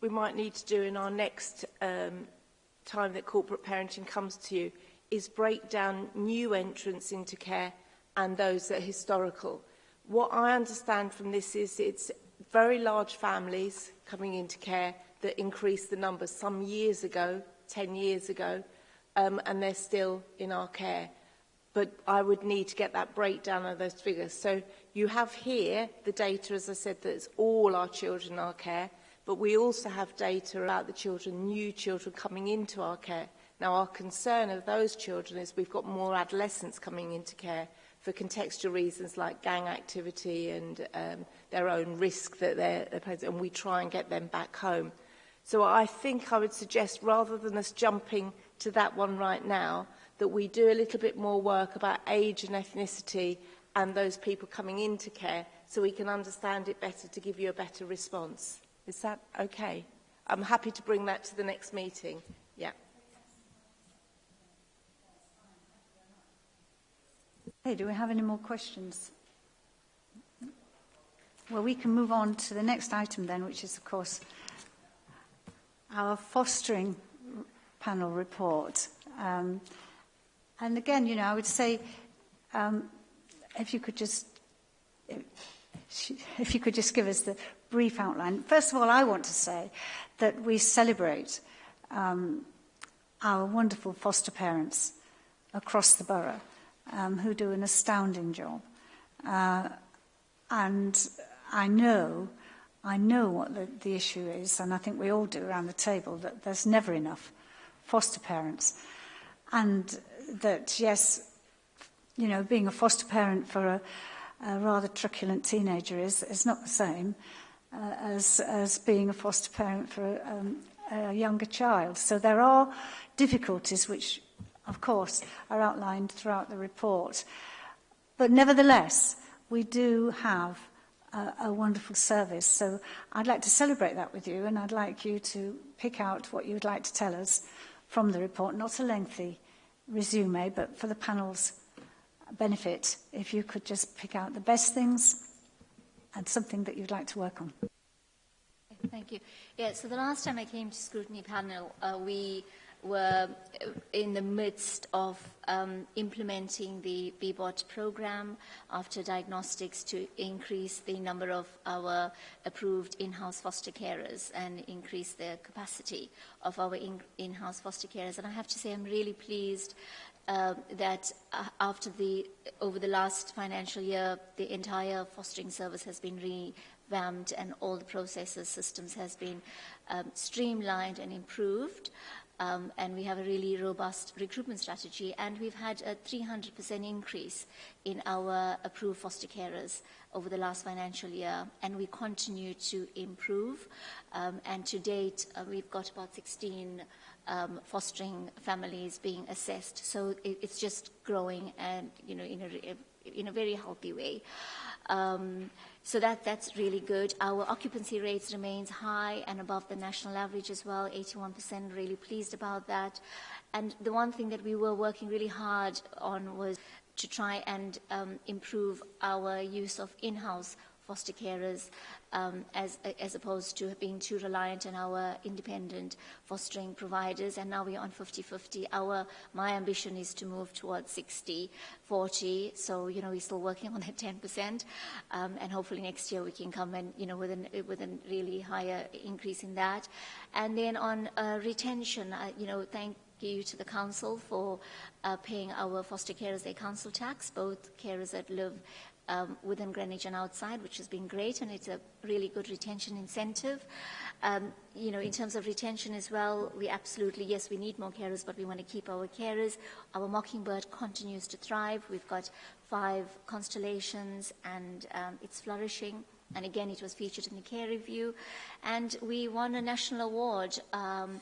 we might need to do in our next um, time that corporate parenting comes to you is break down new entrants into care and those that are historical. What I understand from this is it's very large families coming into care that increased the numbers some years ago, 10 years ago, um, and they're still in our care. But I would need to get that breakdown of those figures. So you have here the data, as I said, that it's all our children in our care but we also have data about the children, new children coming into our care. Now, our concern of those children is we've got more adolescents coming into care for contextual reasons like gang activity and um, their own risk that they're, and we try and get them back home. So I think I would suggest rather than us jumping to that one right now, that we do a little bit more work about age and ethnicity and those people coming into care so we can understand it better to give you a better response. Is that okay? I'm happy to bring that to the next meeting. Yeah. Hey, do we have any more questions? Well, we can move on to the next item then, which is, of course, our fostering panel report. Um, and again, you know, I would say um, if you could just if, if you could just give us the brief outline. First of all, I want to say that we celebrate um, our wonderful foster parents across the borough um, who do an astounding job. Uh, and I know, I know what the, the issue is, and I think we all do around the table, that there's never enough foster parents. And that, yes, you know, being a foster parent for a, a rather truculent teenager is, is not the same uh, as, as being a foster parent for um, a younger child. So there are difficulties which, of course, are outlined throughout the report. But nevertheless, we do have a, a wonderful service. So I'd like to celebrate that with you, and I'd like you to pick out what you'd like to tell us from the report, not a lengthy resume, but for the panel's benefit, if you could just pick out the best things and something that you'd like to work on. Thank you. Yeah, so the last time I came to scrutiny panel, uh, we were in the midst of um, implementing the BBOT program after diagnostics to increase the number of our approved in-house foster carers and increase the capacity of our in-house foster carers. And I have to say I'm really pleased uh, that after the, over the last financial year, the entire fostering service has been revamped and all the processes, systems has been um, streamlined and improved. Um, and we have a really robust recruitment strategy. And we've had a 300% increase in our approved foster carers over the last financial year. And we continue to improve. Um, and to date, uh, we've got about 16 um, fostering families being assessed. So it, it's just growing and, you know, in a, in a very healthy way. Um, So that, that's really good. Our occupancy rates remains high and above the national average as well, 81%, really pleased about that. And the one thing that we were working really hard on was to try and um, improve our use of in-house foster carers um, as, as opposed to being too reliant on our independent fostering providers. And now we're on 50-50. Our, my ambition is to move towards 60-40. So, you know, we're still working on that 10%. Um, and hopefully next year we can come in, you know, with, an, with a really higher increase in that. And then on uh, retention, uh, you know, thank you to the council for uh, paying our foster carers their council tax, both carers that live um, within Greenwich and outside, which has been great, and it's a really good retention incentive. Um, you know, in terms of retention as well, we absolutely, yes, we need more carers, but we want to keep our carers. Our Mockingbird continues to thrive. We've got five constellations, and um, it's flourishing. And again, it was featured in the care review. And we won a national award um,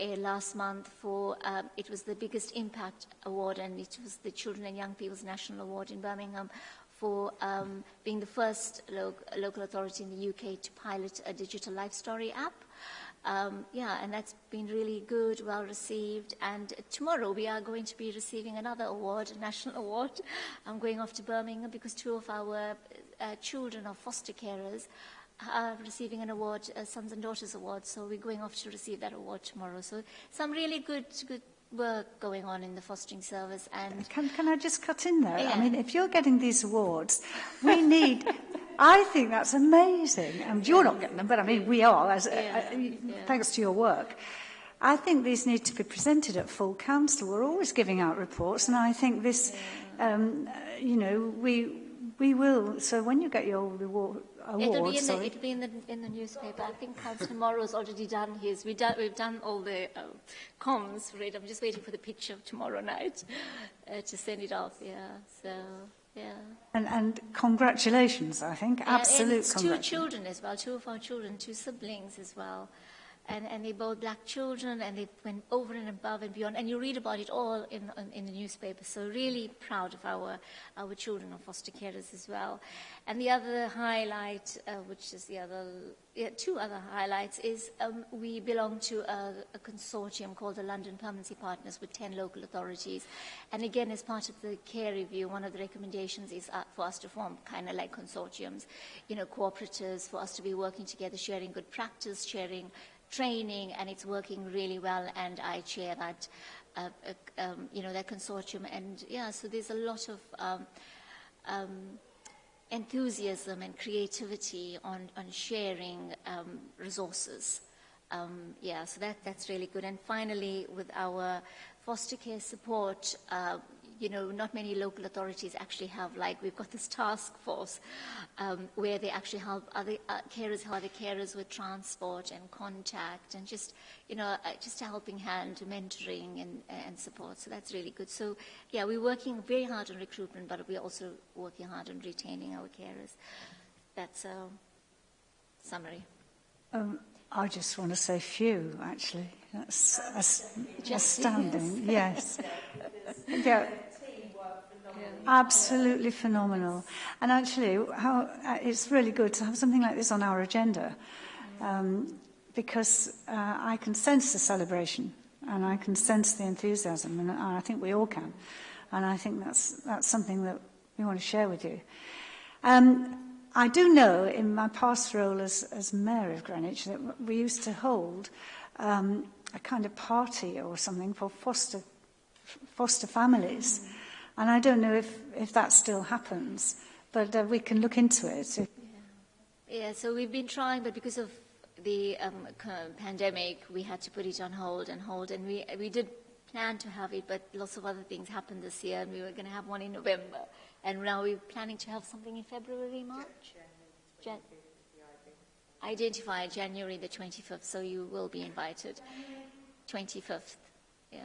uh, last month for, uh, it was the biggest impact award, and it was the Children and Young People's National Award in Birmingham for um, being the first lo local authority in the UK to pilot a digital life story app. Um, yeah, and that's been really good, well received. And tomorrow we are going to be receiving another award, a national award. I'm going off to Birmingham because two of our uh, children are foster carers are receiving an award, a Sons and Daughters Award. So we're going off to receive that award tomorrow. So some really good, good work going on in the fostering service and can can I just cut in there yeah. I mean if you're getting these awards we need I think that's amazing and you're not getting them but I mean we are as uh, yeah. Uh, yeah. thanks to your work I think these need to be presented at full council we're always giving out reports and I think this yeah. um uh, you know we We will. So when you get your reward, award, it'll be in, sorry. The, it'll be in the in the newspaper. I think Councillor Morrow's already done his. We done, we've done all the uh, comms for it. I'm just waiting for the picture tomorrow night uh, to send it off. Yeah. So. Yeah. And, and congratulations, I think. Yeah, Absolute congratulations. Two children as well, two of our children, two siblings as well. And, and they're both black children, and they went over and above and beyond. And you read about it all in, in, in the newspaper. So really proud of our, our children of foster carers as well. And the other highlight, uh, which is the other, yeah, two other highlights, is um, we belong to a, a consortium called the London Permanency Partners with 10 local authorities. And again, as part of the care review, one of the recommendations is uh, for us to form kind of like consortiums, you know, cooperatives, for us to be working together, sharing good practice, sharing training and it's working really well and I chair that, uh, uh, um, you know, that consortium and yeah, so there's a lot of um, um, enthusiasm and creativity on, on sharing um, resources. Um, yeah, so that, that's really good. And finally, with our foster care support, uh, you know, not many local authorities actually have, like, we've got this task force um, where they actually help other uh, carers, help other carers with transport and contact and just, you know, uh, just a helping hand, mentoring and, and support. So that's really good. So, yeah, we're working very hard on recruitment, but we're also working hard on retaining our carers. That's a summary. Um, I just want to say few, actually. That's as, astounding. Yes. Yeah. Absolutely phenomenal. And actually, how, uh, it's really good to have something like this on our agenda um, because uh, I can sense the celebration and I can sense the enthusiasm, and I think we all can. And I think that's, that's something that we want to share with you. Um, I do know in my past role as, as Mayor of Greenwich that we used to hold um, a kind of party or something for foster, foster families. Mm. And I don't know if, if that still happens, but uh, we can look into it. Yeah. yeah, so we've been trying, but because of the um, pandemic, we had to put it on hold and hold. And we, we did plan to have it, but lots of other things happened this year, and we were going to have one in November. And now we're planning to have something in February, March? Jan- Identify January the 25th, so you will be invited. 25th, yeah.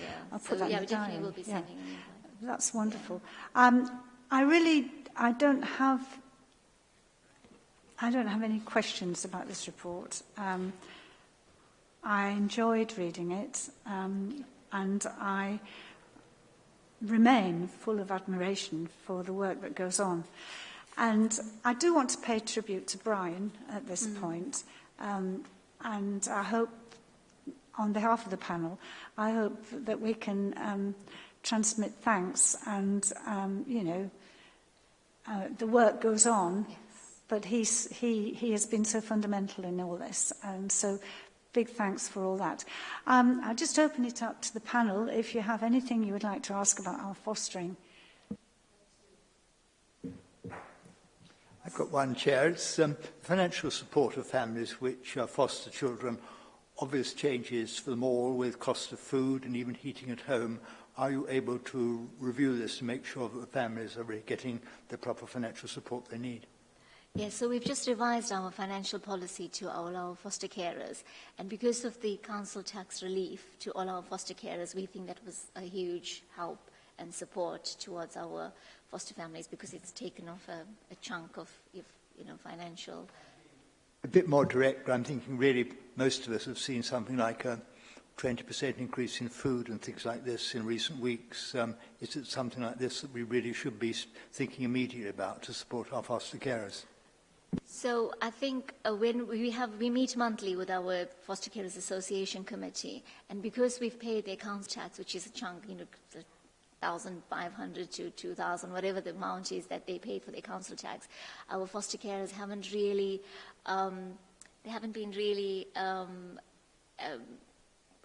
Yeah, I'll so put that yeah, we definitely will be Yeah. sending invite. that's wonderful. Um, I really, I don't have, I don't have any questions about this report. Um, I enjoyed reading it, um, and I remain full of admiration for the work that goes on. And I do want to pay tribute to Brian at this mm. point, um, and I hope, on behalf of the panel, I hope that we can. Um, transmit thanks and, um, you know, uh, the work goes on. Yes. But he's, he, he has been so fundamental in all this. And so big thanks for all that. Um, I'll just open it up to the panel if you have anything you would like to ask about our fostering. I've got one chair. It's um, financial support of families which uh, foster children. Obvious changes for them all with cost of food and even heating at home Are you able to review this to make sure that the families are really getting the proper financial support they need? Yes, so we've just revised our financial policy to all our foster carers. And because of the council tax relief to all our foster carers, we think that was a huge help and support towards our foster families because it's taken off a, a chunk of if, you know, financial. A bit more direct, I'm thinking really most of us have seen something like a 20% increase in food and things like this in recent weeks. Um, is it something like this that we really should be thinking immediately about to support our foster carers? So I think uh, when we have we meet monthly with our foster carers association committee, and because we've paid the accounts tax, which is a chunk, you know, thousand five hundred to two thousand, whatever the amount is that they pay for the council tax, our foster carers haven't really, um, they haven't been really. Um, um,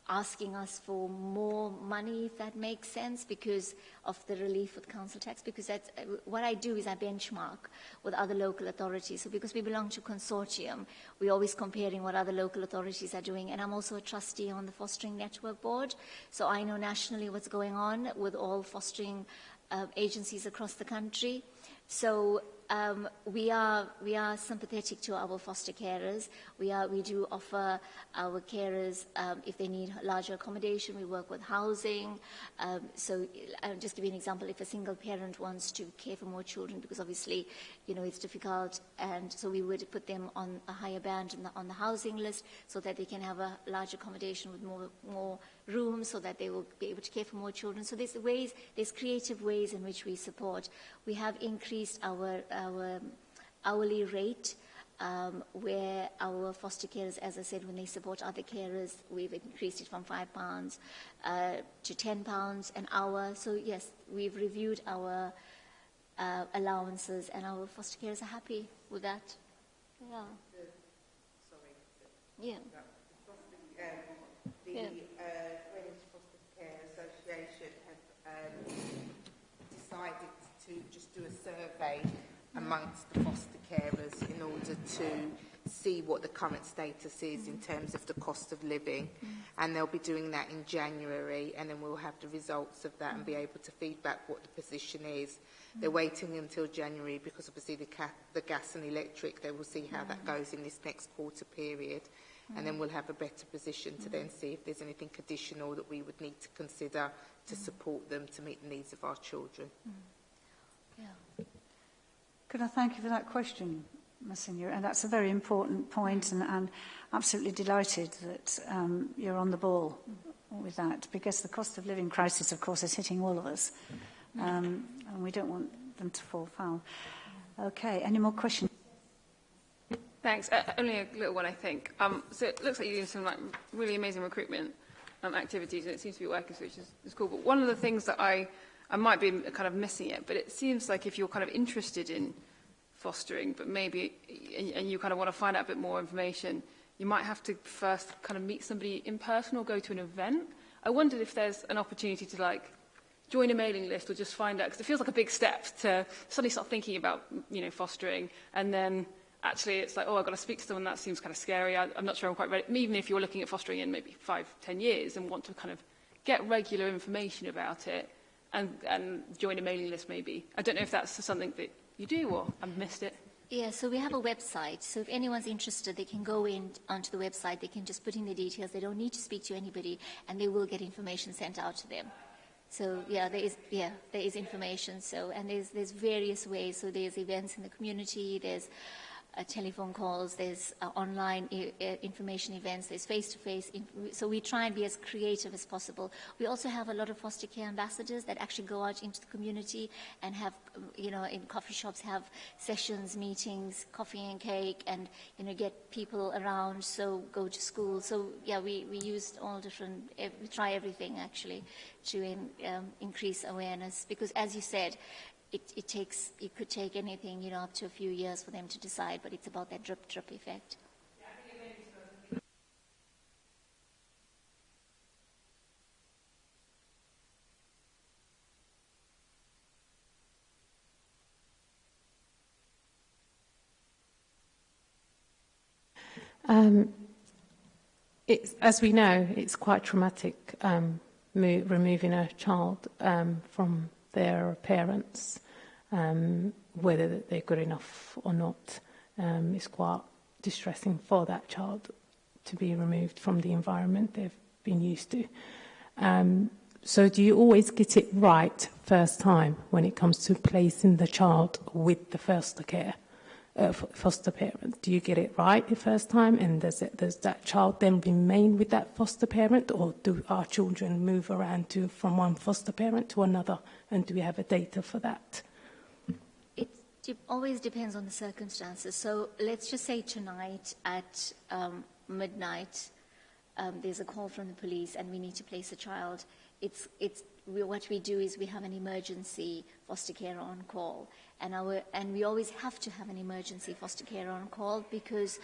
asking us for more money, if that makes sense, because of the relief with council tax. Because that's, uh, what I do is I benchmark with other local authorities. So because we belong to consortium, we're always comparing what other local authorities are doing. And I'm also a trustee on the Fostering Network Board, so I know nationally what's going on with all fostering uh, agencies across the country. So um, we are we are sympathetic to our foster carers. We are we do offer our carers um, if they need larger accommodation. We work with housing. Um, so I'll just give you an example. If a single parent wants to care for more children, because obviously you know it's difficult, and so we would put them on a higher band the, on the housing list so that they can have a large accommodation with more more rooms so that they will be able to care for more children. So there's ways, there's creative ways in which we support. We have increased our, our hourly rate um, where our foster carers, as I said, when they support other carers, we've increased it from £5 uh, to £10 an hour. So yes, we've reviewed our uh, allowances and our foster carers are happy with that. Yeah. Sorry. Yeah. The, yeah. do a survey amongst the foster carers in order to see what the current status is in terms of the cost of living. And they'll be doing that in January and then we'll have the results of that and be able to feedback what the position is. They're waiting until January because obviously the, ca the gas and electric, they will see how that goes in this next quarter period. And then we'll have a better position to then see if there's anything additional that we would need to consider to support them to meet the needs of our children. Mm. Yeah. Could I thank you for that question, Ms. Senior? And that's a very important point, and I'm absolutely delighted that um, you're on the ball with that, because the cost of living crisis, of course, is hitting all of us, um, and we don't want them to fall foul. Okay, any more questions? Thanks. Uh, only a little one, I think. Um, so it looks like you're doing some like, really amazing recruitment um, activities, and it seems to be working, which is, is cool. But one of the things that I I might be kind of missing it, but it seems like if you're kind of interested in fostering, but maybe, and, and you kind of want to find out a bit more information, you might have to first kind of meet somebody in person or go to an event. I wondered if there's an opportunity to like join a mailing list or just find out, because it feels like a big step to suddenly start thinking about, you know, fostering, and then actually it's like, oh, I've got to speak to someone, that seems kind of scary, I, I'm not sure I'm quite ready. Even if you're looking at fostering in maybe five, ten years and want to kind of get regular information about it, and, and join a mailing list maybe. I don't know if that's something that you do or I've missed it. Yeah, so we have a website. So if anyone's interested, they can go in onto the website. They can just put in the details. They don't need to speak to anybody, and they will get information sent out to them. So yeah, there is yeah there is information. So and there's there's various ways. So there's events in the community. There's uh, telephone calls, there's uh, online I- uh, information events, there's face-to-face. Inf- so we try and be as creative as possible. We also have a lot of foster care ambassadors that actually go out into the community and have, um, you know, in coffee shops have sessions, meetings, coffee and cake, and you know, get people around. So go to school. So yeah, we we use all different. We try everything actually to in, um, increase awareness because, as you said it, it takes, it could take anything, you know, up to a few years for them to decide, but it's about that drip drip effect. Um, as we know, it's quite traumatic um, mo- removing a child um, from their parents, um, whether they're good enough or not, um, is quite distressing for that child to be removed from the environment they've been used to. Um, so do you always get it right first time when it comes to placing the child with the foster care? Uh, foster parent. Do you get it right the first time, and does, it, does that child then remain with that foster parent, or do our children move around to from one foster parent to another, and do we have a data for that? It always depends on the circumstances. So let's just say tonight at um, midnight, um, there's a call from the police and we need to place a child. It's, it's, we, what we do is we have an emergency foster care on call. And, our, and we always have to have an emergency foster care on call because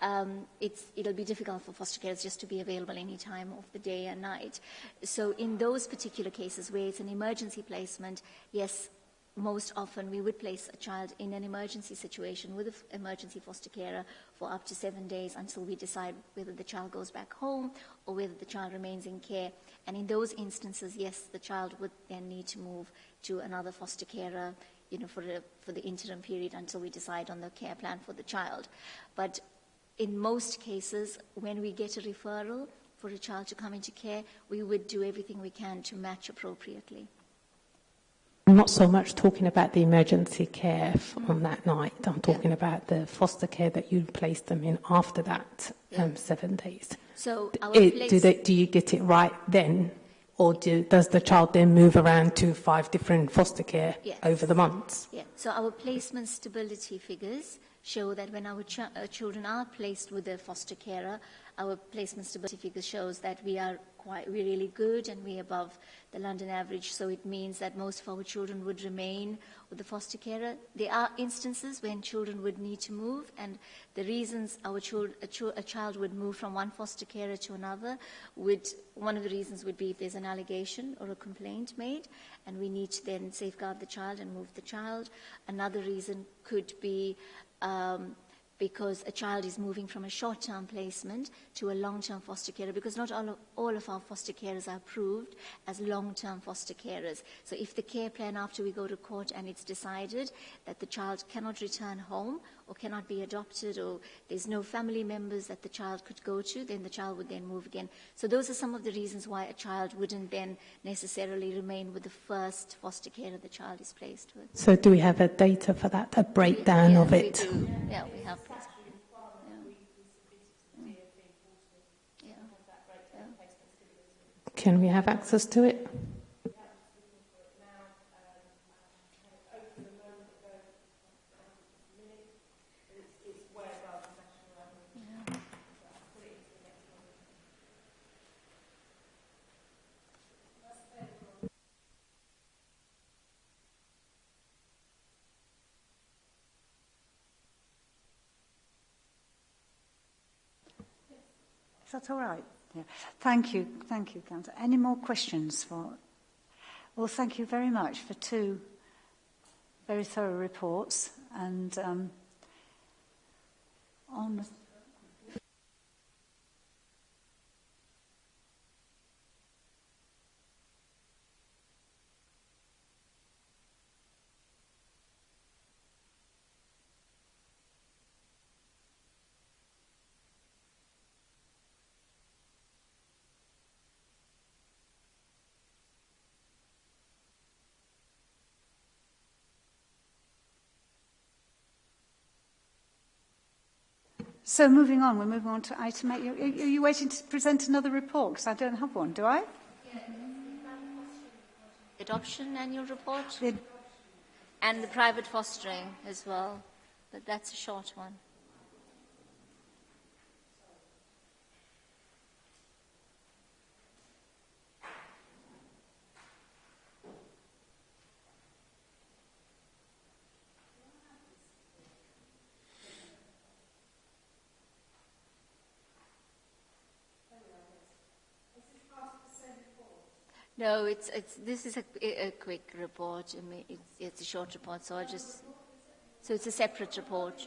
um, it's, it'll be difficult for foster carers just to be available any time of the day and night. So in those particular cases where it's an emergency placement, yes, most often we would place a child in an emergency situation with an emergency foster carer for up to seven days until we decide whether the child goes back home or whether the child remains in care. And in those instances, yes, the child would then need to move to another foster carer, you know, for, a, for the interim period until we decide on the care plan for the child. But in most cases, when we get a referral for a child to come into care, we would do everything we can to match appropriately. I'm not so much talking about the emergency care f- on that night. I'm talking about the foster care that you place them in after that um, seven days. So It, place- do, they, do you get it right then, or do, does the child then move around to five different foster care yes. over the months? Yeah. So our placement stability figures show that when our, ch our uh, children are placed with a foster carer, our placement stability figure shows that we are quite we're really good and we're above the London average. So it means that most of our children would remain with the foster carer. There are instances when children would need to move, and the reasons our child, a, ch- a child would move from one foster carer to another would one of the reasons would be if there's an allegation or a complaint made, and we need to then safeguard the child and move the child. Another reason could be um, because a child is moving from a short-term placement to a long-term foster carer because not all of, all of our foster carers are approved as long-term foster carers. So if the care plan after we go to court and it's decided that the child cannot return home or cannot be adopted or there's no family members that the child could go to, then the child would then move again. So those are some of the reasons why a child wouldn't then necessarily remain with the first foster carer the child is placed with. So do we have a data for that, a breakdown yeah, of it? do. Yeah, we have. Yeah. Yeah. Can we have access to it? that all right? Yeah. Thank you. Thank you, Councillor. Any more questions for... Well, thank you very much for two very thorough reports and um, on So moving on, we're moving on to item eight. Are, are you waiting to present another report? Because I don't have one, do I? Adoption annual report The, and the private fostering as well, but that's a short one. No, it's, it's, this is a, a quick report. I mean, it's, it's a short report, so I just. So it's a separate report.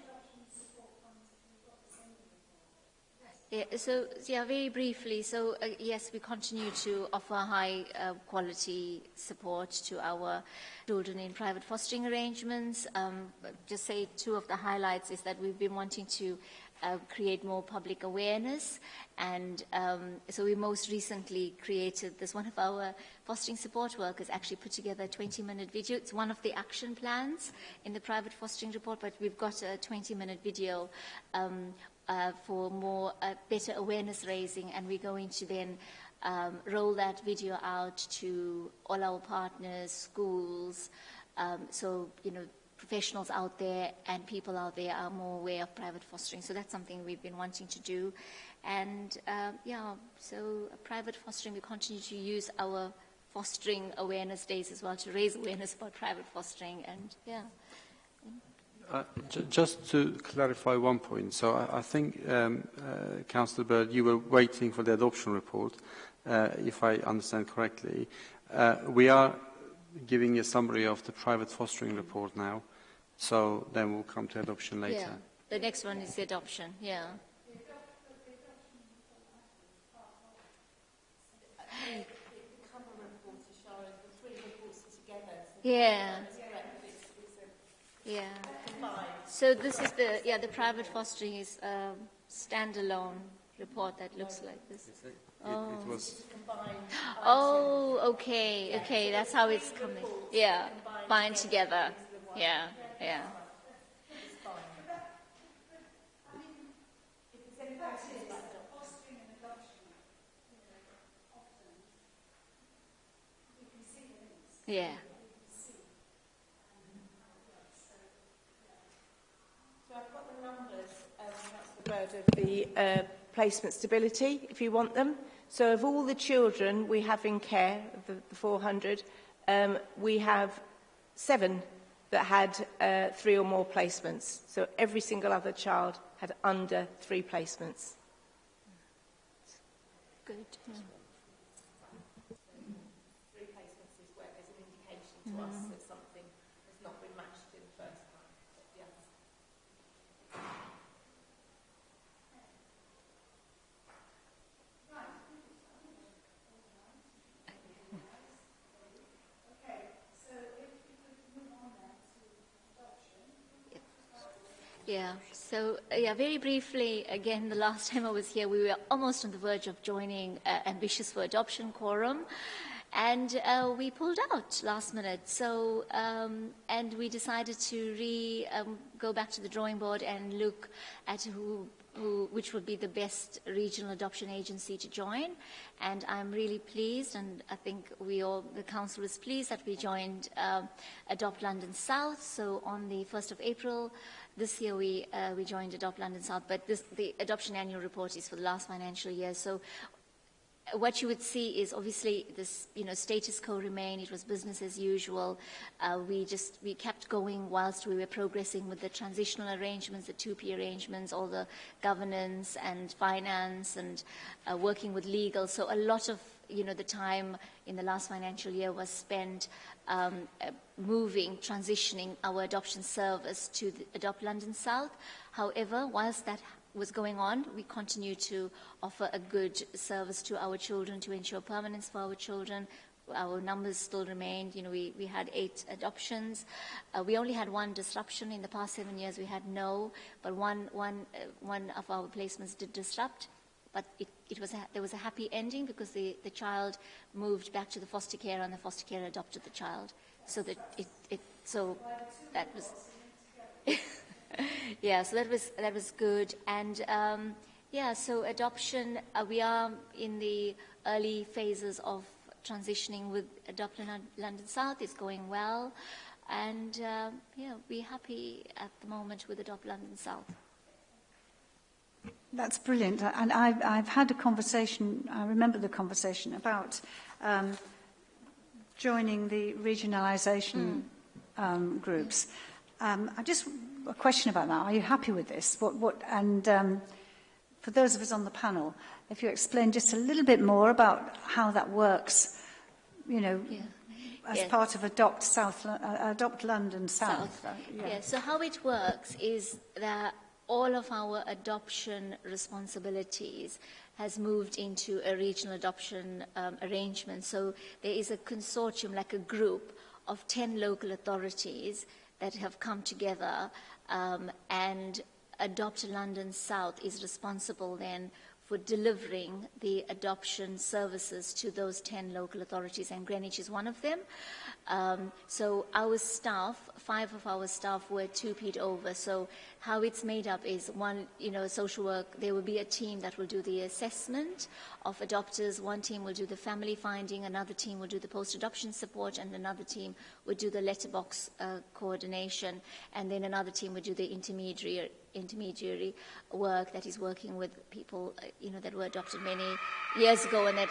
Yeah, so yeah, very briefly. So uh, yes, we continue to offer high uh, quality support to our children in private fostering arrangements. Um, just say two of the highlights is that we've been wanting to uh, create more public awareness. And um, so we most recently created this. One of our fostering support workers actually put together a 20-minute video. It's one of the action plans in the private fostering report, but we've got a 20-minute video um, uh, for more uh, better awareness raising, and we're going to then um, roll that video out to all our partners, schools. Um, so you know professionals out there and people out there are more aware of private fostering. So that's something we've been wanting to do. And uh, yeah, so private fostering, we continue to use our fostering awareness days as well to raise awareness about private fostering. And yeah. Uh, just to clarify one point, so I, I think, um, uh, Councillor Bird, you were waiting for the adoption report, uh, if I understand correctly. Uh, we are giving a summary of the private fostering report now, so then we'll come to adoption later. Yeah. The next one is the adoption, yeah. Yeah. Yeah. So this is the yeah the private fostering is a standalone report that looks like this. It, Oh. it was Oh, okay, okay, that's how it's coming. Yeah, bind together. Yeah, Yeah. Yeah. So I've got the um, that's the of the uh, placement stability, if you want them. So of all the children we have in care, the, the 400, um, we have seven that had uh, three or more placements. So every single other child had under three placements. Good. Yeah. Three placements is where there's an indication to us. Mm-hmm. Yeah, so uh, yeah, very briefly, again, the last time I was here, we were almost on the verge of joining uh, Ambitious for Adoption Quorum, and uh, we pulled out last minute. So, um, and we decided to re um, go back to the drawing board and look at who who, which would be the best regional adoption agency to join. And I'm really pleased, and I think we all, the council is pleased that we joined uh, Adopt London South. So on the 1st of April, this year we, uh, we joined Adopt London South, but this, the adoption annual report is for the last financial year. So what you would see is obviously this, you know, status quo remained. It was business as usual. Uh, we just we kept going whilst we were progressing with the transitional arrangements, the TUPE arrangements, all the governance and finance, and uh, working with legal. So a lot of you know the time in the last financial year was spent um, uh, moving, transitioning our adoption service to Adopt London South. However, whilst that was going on, we continue to offer a good service to our children to ensure permanence for our children. Our numbers still remained. You know, we, we had eight adoptions. Uh, we only had one disruption in the past seven years. We had no, but one, one, uh, one of our placements did disrupt. But it, it was a, there was a happy ending because the, the child moved back to the foster care and the foster care adopted the child. So that it, it so that was. yeah, so that was that was good, and um, yeah, so adoption. Uh, we are in the early phases of transitioning with Adopt London South. It's going well, and uh, yeah, we're happy at the moment with Adopt London South. That's brilliant. Uh, and I've, I've had a conversation, I remember the conversation about um, joining the regionalisation mm. um, groups. Um, I just, a question about that. Are you happy with this? What, what, and um, for those of us on the panel, if you explain just a little bit more about how that works, you know, yeah. as yeah. part of Adopt, South, uh, Adopt London South. South. Yeah. yeah, so how it works is that all of our adoption responsibilities has moved into a regional adoption um, arrangement. So there is a consortium, like a group of 10 local authorities that have come together um, and Adopt London South is responsible then for delivering the adoption services to those 10 local authorities, and Greenwich is one of them. Um, so our staff, five of our staff were two-peat over. So how it's made up is one, you know, social work, there will be a team that will do the assessment of adopters. One team will do the family finding, another team will do the post-adoption support, and another team will do the letterbox uh, coordination, and then another team will do the intermediary intermediary work that is working with people, uh, you know, that were adopted many years ago and that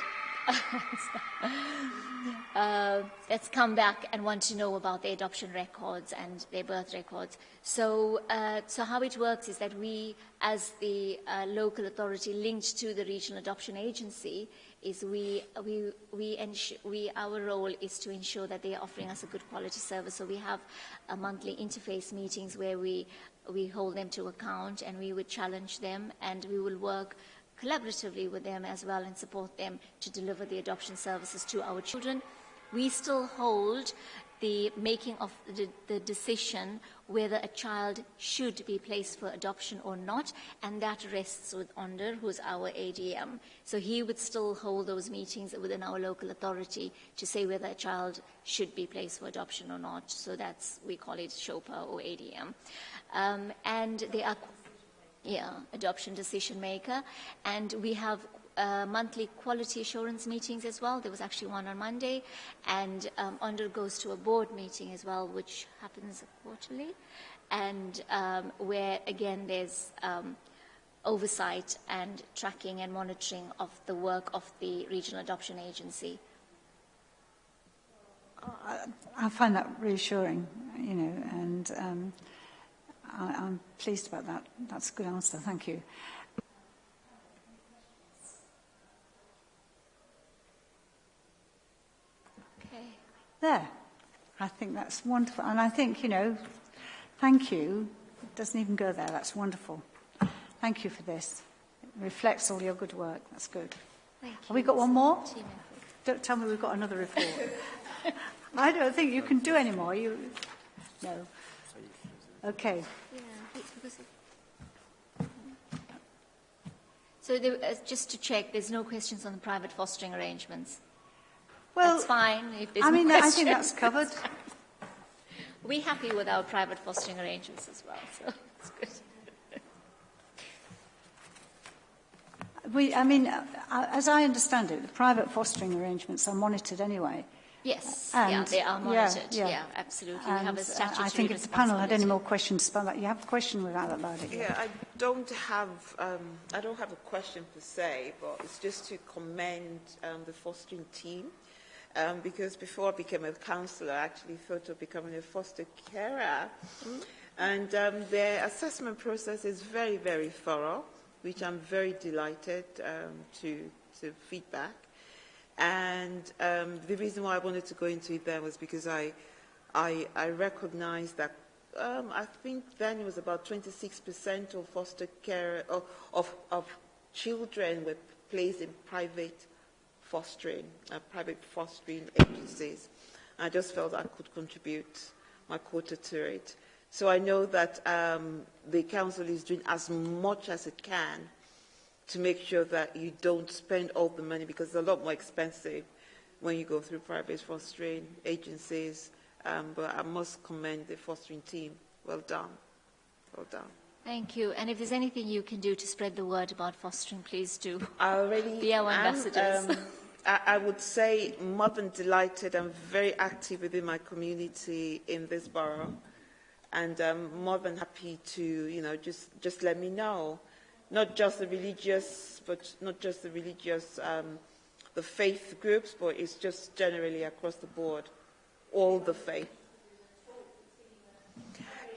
uh, that's come back and want to know about their adoption records and their birth records. So, uh, so how it works is that we, as the uh, local authority linked to the regional adoption agency, is we, we, we, we, our role is to ensure that they are offering us a good quality service. So we have a monthly interface meetings where we, we hold them to account and we would challenge them and we will work collaboratively with them as well and support them to deliver the adoption services to our children. We still hold the making of the, the, decision whether a child should be placed for adoption or not, and that rests with Onder, who's our ADM. So he would still hold those meetings within our local authority to say whether a child should be placed for adoption or not. So that's, we call it SHOBPA or ADM. Um, and there are yeah, adoption decision maker. And we have uh, monthly quality assurance meetings as well. There was actually one on Monday. And um, undergoes to a board meeting as well, which happens quarterly. And um, where, again, there's um, oversight and tracking and monitoring of the work of the Regional Adoption Agency. I, I find that reassuring, you know, and um, I, I'm pleased about that. That's a good answer. Thank you. Okay. There. I think that's wonderful. And I think, you know, thank you. It doesn't even go there. That's wonderful. Thank you for this. It reflects all your good work. That's good. Thank Have we got one more? Don't tell me we've got another report. I don't think you can do any more. You, no. Okay. Yeah, because it- So there, uh, just to check, there's no questions on the private fostering arrangements. Well, that's fine. I no mean, I think that's covered. We're happy with our private fostering arrangements as well, so it's good. We, I mean, uh, uh, as I understand it, the private fostering arrangements are monitored anyway. Yes, yeah, they are monitored. yeah. Yeah, absolutely. we have a uh, statutory I think if the panel had any more questions about that, you have a question without about it. Yeah, I don't have um, I don't have a question per se, but it's just to commend um, the fostering team. Um, because before I became a counsellor, I actually thought of becoming a foster carer. And um, their assessment process is very, very thorough, which I'm very delighted um, to, to feedback. And um, the reason why I wanted to go into it then was because I, I, I recognized that um, I think then it was about 26% of foster care of, of, of children were placed in private fostering, uh, private fostering agencies. I just felt I could contribute my quota to it. So I know that um, the council is doing as much as it can to make sure that you don't spend all the money because it's a lot more expensive when you go through private fostering agencies. Um, but I must commend the fostering team. Well done. Well done. Thank you. And if there's anything you can do to spread the word about fostering, please do. I already Be our am, ambassadors. um, I, I would say more than delighted. I'm very active within my community in this borough, and I'm more than happy to, you know, just just let me know, not just the religious, but not just the religious, um, the faith groups, but it's just generally across the board, all the faith.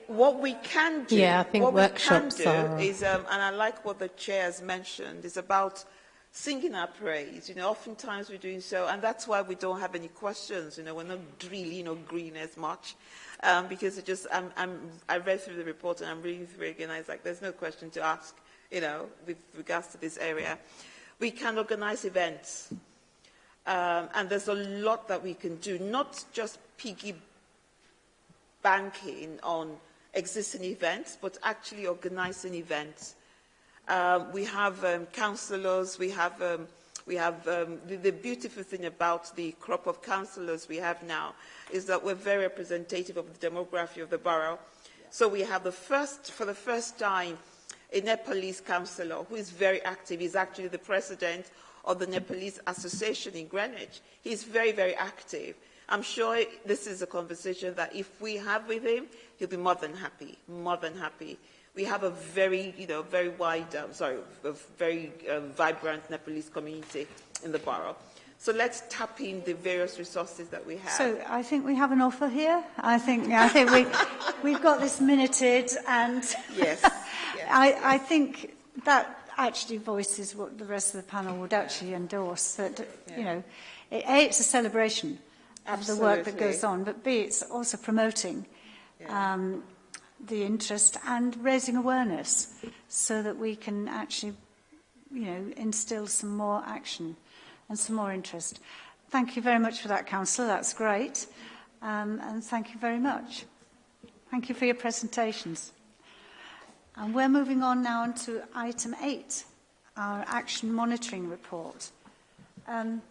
What we can do, Yeah, I think what workshops we can do are- is, um, and I like what the chair has mentioned, is about singing our praise. You know, oftentimes we're doing so, and that's why we don't have any questions. You know, we're not you know, green as much, um, because it just, I'm, I'm, I read through the report and I'm reading through it again, and it's like, there's no question to ask, you know, with regards to this area. We can organize events, um, and there's a lot that we can do, not just piggy banking on existing events, but actually organizing events. Um, we have um, councillors, we have, um, we have um, the, the beautiful thing about the crop of councillors we have now is that we're very representative of the demography of the borough. So we have the first, for the first time, a Nepalese councillor who is very active. He's actually the president of the Nepalese Association in Greenwich. He's very, very active. I'm sure this is a conversation that if we have with him, he'll be more than happy, more than happy. We have a very, you know, very wide, um, sorry, a very uh, vibrant Nepalese community in the borough. So let's tap in the various resources that we have. So I think we have an offer here. I think yeah, I think we we've got this minuted and yes. yes I yes. I think that actually voices what the rest of the panel would actually endorse that yeah. you know a it's a celebration Absolutely. of the work that goes on but b it's also promoting yeah. um the interest and raising awareness so that we can actually you know instill some more action and some more interest. Thank you very much for that, Councillor. That's great. Um, and thank you very much. Thank you for your presentations. And we're moving on now to item eight, our action monitoring report. Um,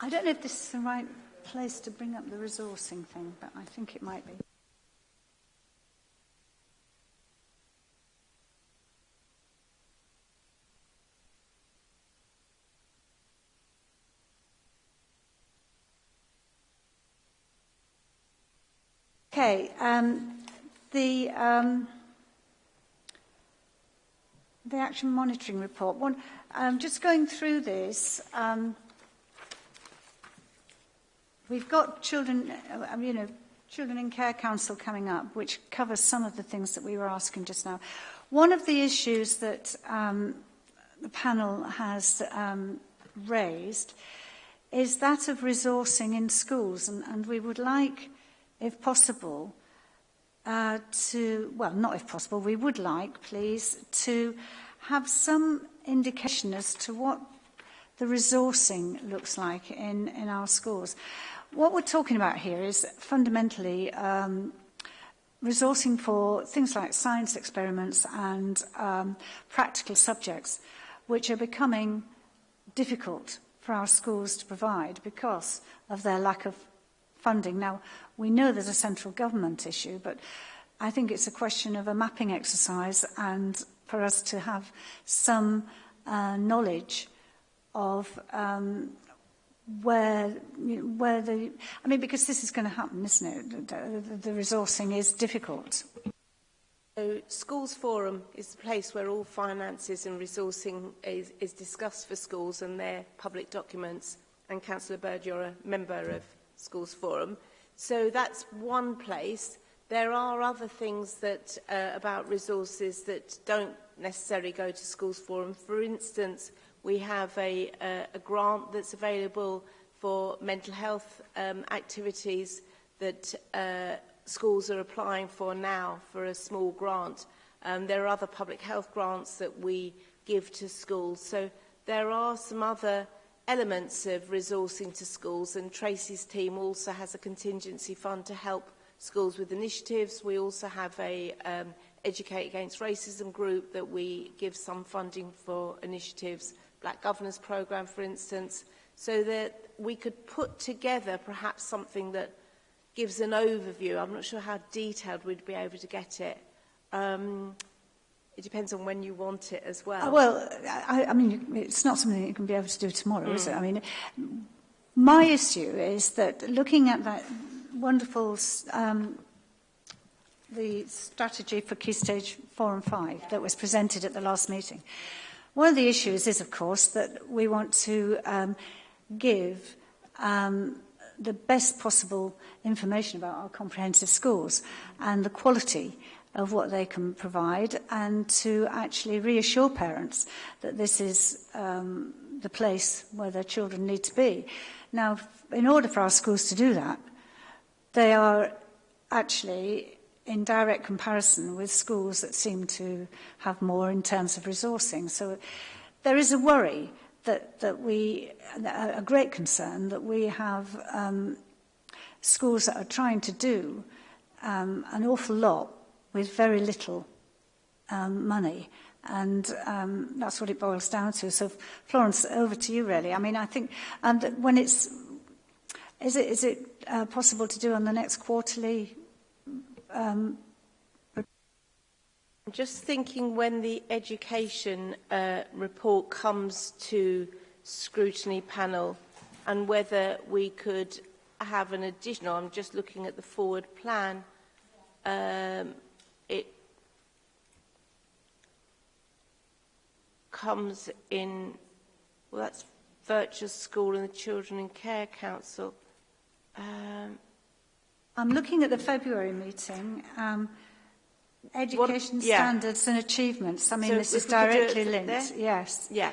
I don't know if this is the right place to bring up the resourcing thing, but I think it might be. Okay, um, the, um, the action monitoring report. One, um, just going through this, um, we've got children, uh, you know, Children in Care Council coming up, which covers some of the things that we were asking just now. One of the issues that um, the panel has um, raised is that of resourcing in schools, and, and we would like, if possible, uh, to, well, not if possible, we would like, please, to have some indication as to what the resourcing looks like in, in our schools. What we're talking about here is fundamentally um, resourcing for things like science experiments and um, practical subjects, which are becoming difficult for our schools to provide because of their lack of funding. Now, we know there's a central government issue, but I think it's a question of a mapping exercise and for us to have some uh, knowledge of um, where you know, where the I mean because this is going to happen isn't it? The, the resourcing is difficult. So schools forum is the place where all finances and resourcing is, is discussed for schools and their public documents. And councillor bird you're a member of Schools Forum. So that's one place. There are other things that uh, about resources that don't necessarily go to Schools Forum. For instance, we have a, a, a grant that's available for mental health um, activities that uh, schools are applying for now for a small grant. Um, there are other public health grants that we give to schools. So there are some other elements of resourcing to schools and Tracy's team also has a contingency fund to help schools with initiatives. We also have a um, Educate Against Racism group that we give some funding for initiatives, Black Governors Programme for instance, so that we could put together perhaps something that gives an overview. I'm not sure how detailed we'd be able to get it. Um, it depends on when you want it as well. Uh, well, I, I mean, it's not something you can be able to do tomorrow, mm. is it? Mm. I mean, my issue is that looking at that wonderful um, the strategy for key stage four and five that was presented at the last meeting. One of the issues is, of course, that we want to um, give um, the best possible information about our comprehensive schools and the quality of what they can provide and to actually reassure parents that this is um, the place where their children need to be. Now, in order for our schools to do that, they are actually in direct comparison with schools that seem to have more in terms of resourcing. So there is a worry that, that we, a great concern that we have um, schools that are trying to do um, an awful lot with very little um, money. And um, that's what it boils down to. So, Florence, over to you, really. I mean, I think, and when it's, is it, is it uh, possible to do on the next quarterly? Um, I'm just thinking when the education uh, report comes to scrutiny panel and whether we could have an additional, I'm just looking at the forward plan, um, comes in, well that's Virtual School and the Children in Care Council. Um, I'm looking at the February meeting. Um, education yeah. standards and achievements. I mean, so this is directly linked. There? Yes. Yeah.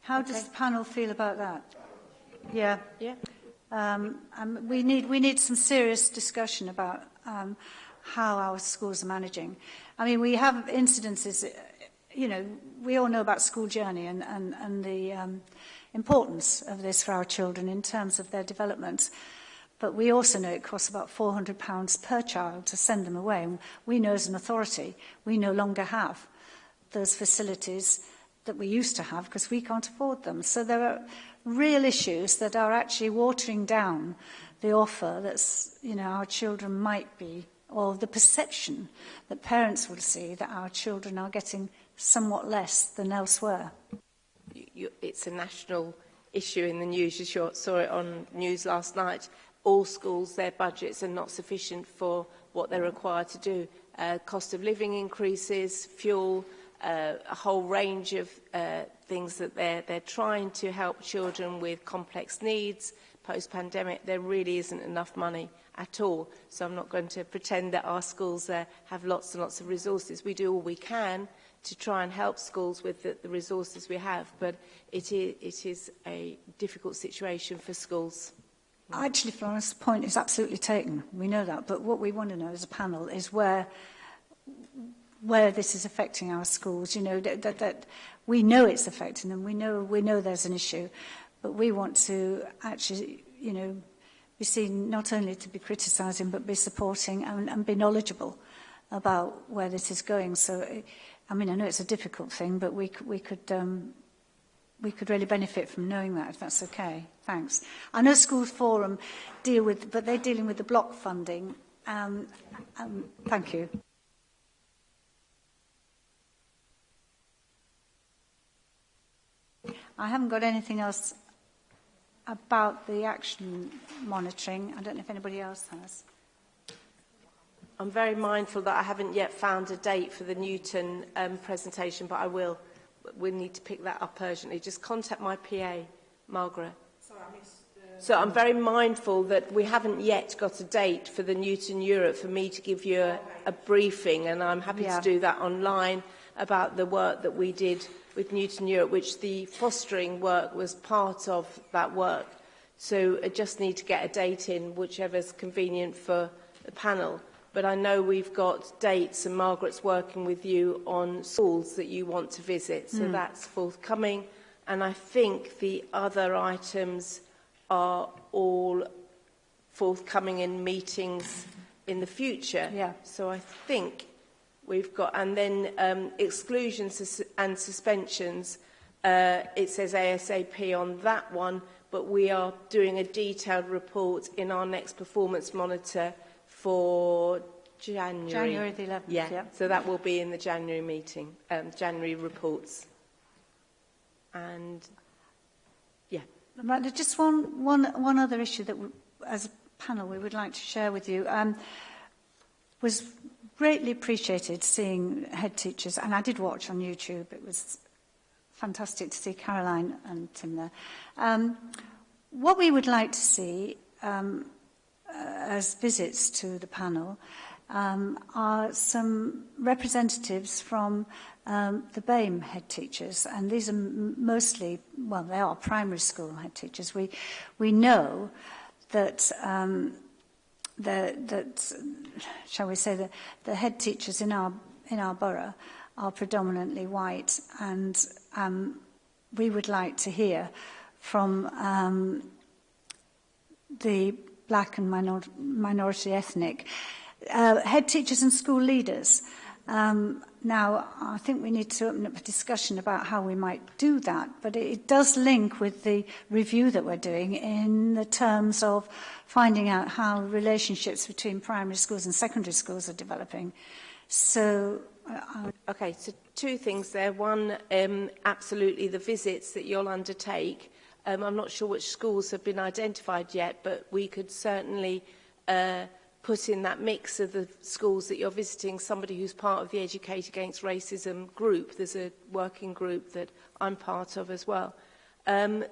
How okay. does the panel feel about that? Yeah. Yeah. Um, um, we need we need some serious discussion about um, how our schools are managing. I mean, we have incidences. you know, we all know about school journey and, and, and the um, importance of this for our children in terms of their development. But we also know it costs about £400 per child to send them away. And we know as an authority, we no longer have those facilities that we used to have because we can't afford them. So there are real issues that are actually watering down the offer that's, you know, our children might be or the perception that parents will see that our children are getting somewhat less than elsewhere? You, you, it's a national issue in the news. You sure, saw it on news last night. All schools, their budgets are not sufficient for what they're required to do. Uh, cost of living increases, fuel, uh, a whole range of uh, things that they're, they're trying to help children with complex needs. Post-pandemic, there really isn't enough money at all. So I'm not going to pretend that our schools uh, have lots and lots of resources. We do all we can, to try and help schools with the, the resources we have, but it is, it is a difficult situation for schools. Actually, Florence's point is absolutely taken. We know that. But what we want to know as a panel is where where this is affecting our schools. You know, that, that, that we know it's affecting them. We know, we know there's an issue. But we want to actually, you know, be seen not only to be criticising, but be supporting and, and be knowledgeable about where this is going. So I mean, I know it's a difficult thing, but we, we could um, we could really benefit from knowing that, if that's okay. Thanks. I know Schools Forum deal with, but they're dealing with the block funding. Um, um, thank you. I haven't got anything else about the action monitoring. I don't know if anybody else has. I'm very mindful that I haven't yet found a date for the Newton um, presentation, but I will. We need to pick that up urgently. Just contact my PA, Margaret. Sorry, I missed so I'm very mindful that we haven't yet got a date for the Newton Europe for me to give you a, a briefing and I'm happy yeah. to do that online about the work that we did with Newton Europe, which the fostering work was part of that work. So I just need to get a date in, whichever's convenient for the panel but I know we've got dates and Margaret's working with you on schools that you want to visit. So mm. that's forthcoming. And I think the other items are all forthcoming in meetings in the future. Yeah. So I think we've got, and then um, exclusions and suspensions, uh, it says ASAP on that one, but we are doing a detailed report in our next performance monitor for January. January the 11th, yeah. yeah. So that will be in the January meeting, um, January reports. And yeah. Miranda, just one, one, one other issue that we, as a panel we would like to share with you. Um, was greatly appreciated seeing head teachers, and I did watch on YouTube. It was fantastic to see Caroline and Tim there. Um, what we would like to see um, as visits to the panel um, are some representatives from um, the BAME head teachers, and these are mostly, well, they are primary school head teachers. We, we know that, um, the, that, shall we say, the, the head teachers in our, in our borough are predominantly white, and um, we would like to hear from um, the black and minor minority ethnic. Uh, head teachers and school leaders. Um, now, I think we need to open up a discussion about how we might do that, but it, it does link with the review that we're doing in the terms of finding out how relationships between primary schools and secondary schools are developing. So, uh, okay, so two things there. One, um, absolutely, the visits that you'll undertake Um, I'm not sure which schools have been identified yet, but we could certainly uh, put in that mix of the schools that you're visiting somebody who's part of the Educate Against Racism group. There's a working group that I'm part of as well. Um,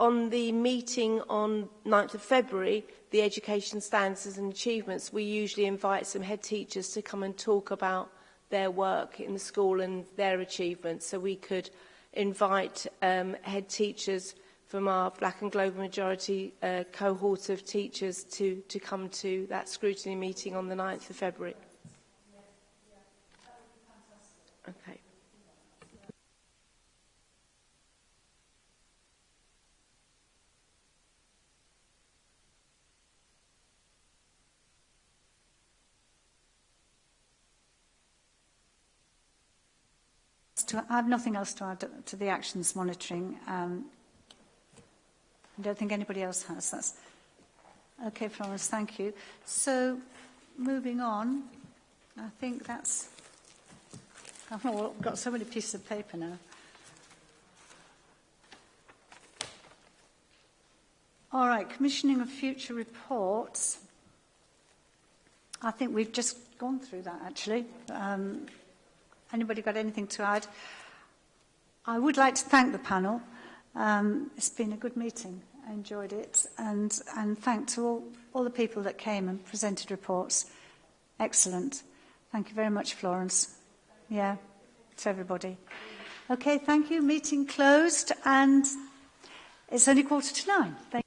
on the meeting on 9th of February, the education standards and achievements, we usually invite some head teachers to come and talk about their work in the school and their achievements. So we could invite um, head teachers from our black and global majority uh, cohort of teachers to, to come to that scrutiny meeting on the 9th of February. Okay. to, I have nothing else to add to the actions monitoring. Um, I don't think anybody else has. That's okay, Florence. Thank you. So, moving on, I think that's. I've got so many pieces of paper now. All right, commissioning of future reports. I think we've just gone through that actually. Um, Anybody got anything to add? I would like to thank the panel. Um, it's been a good meeting. I enjoyed it. And, and thank to all, all the people that came and presented reports. Excellent. Thank you very much, Florence. Yeah, to everybody. Okay, thank you. Meeting closed. And it's only quarter to nine. Thank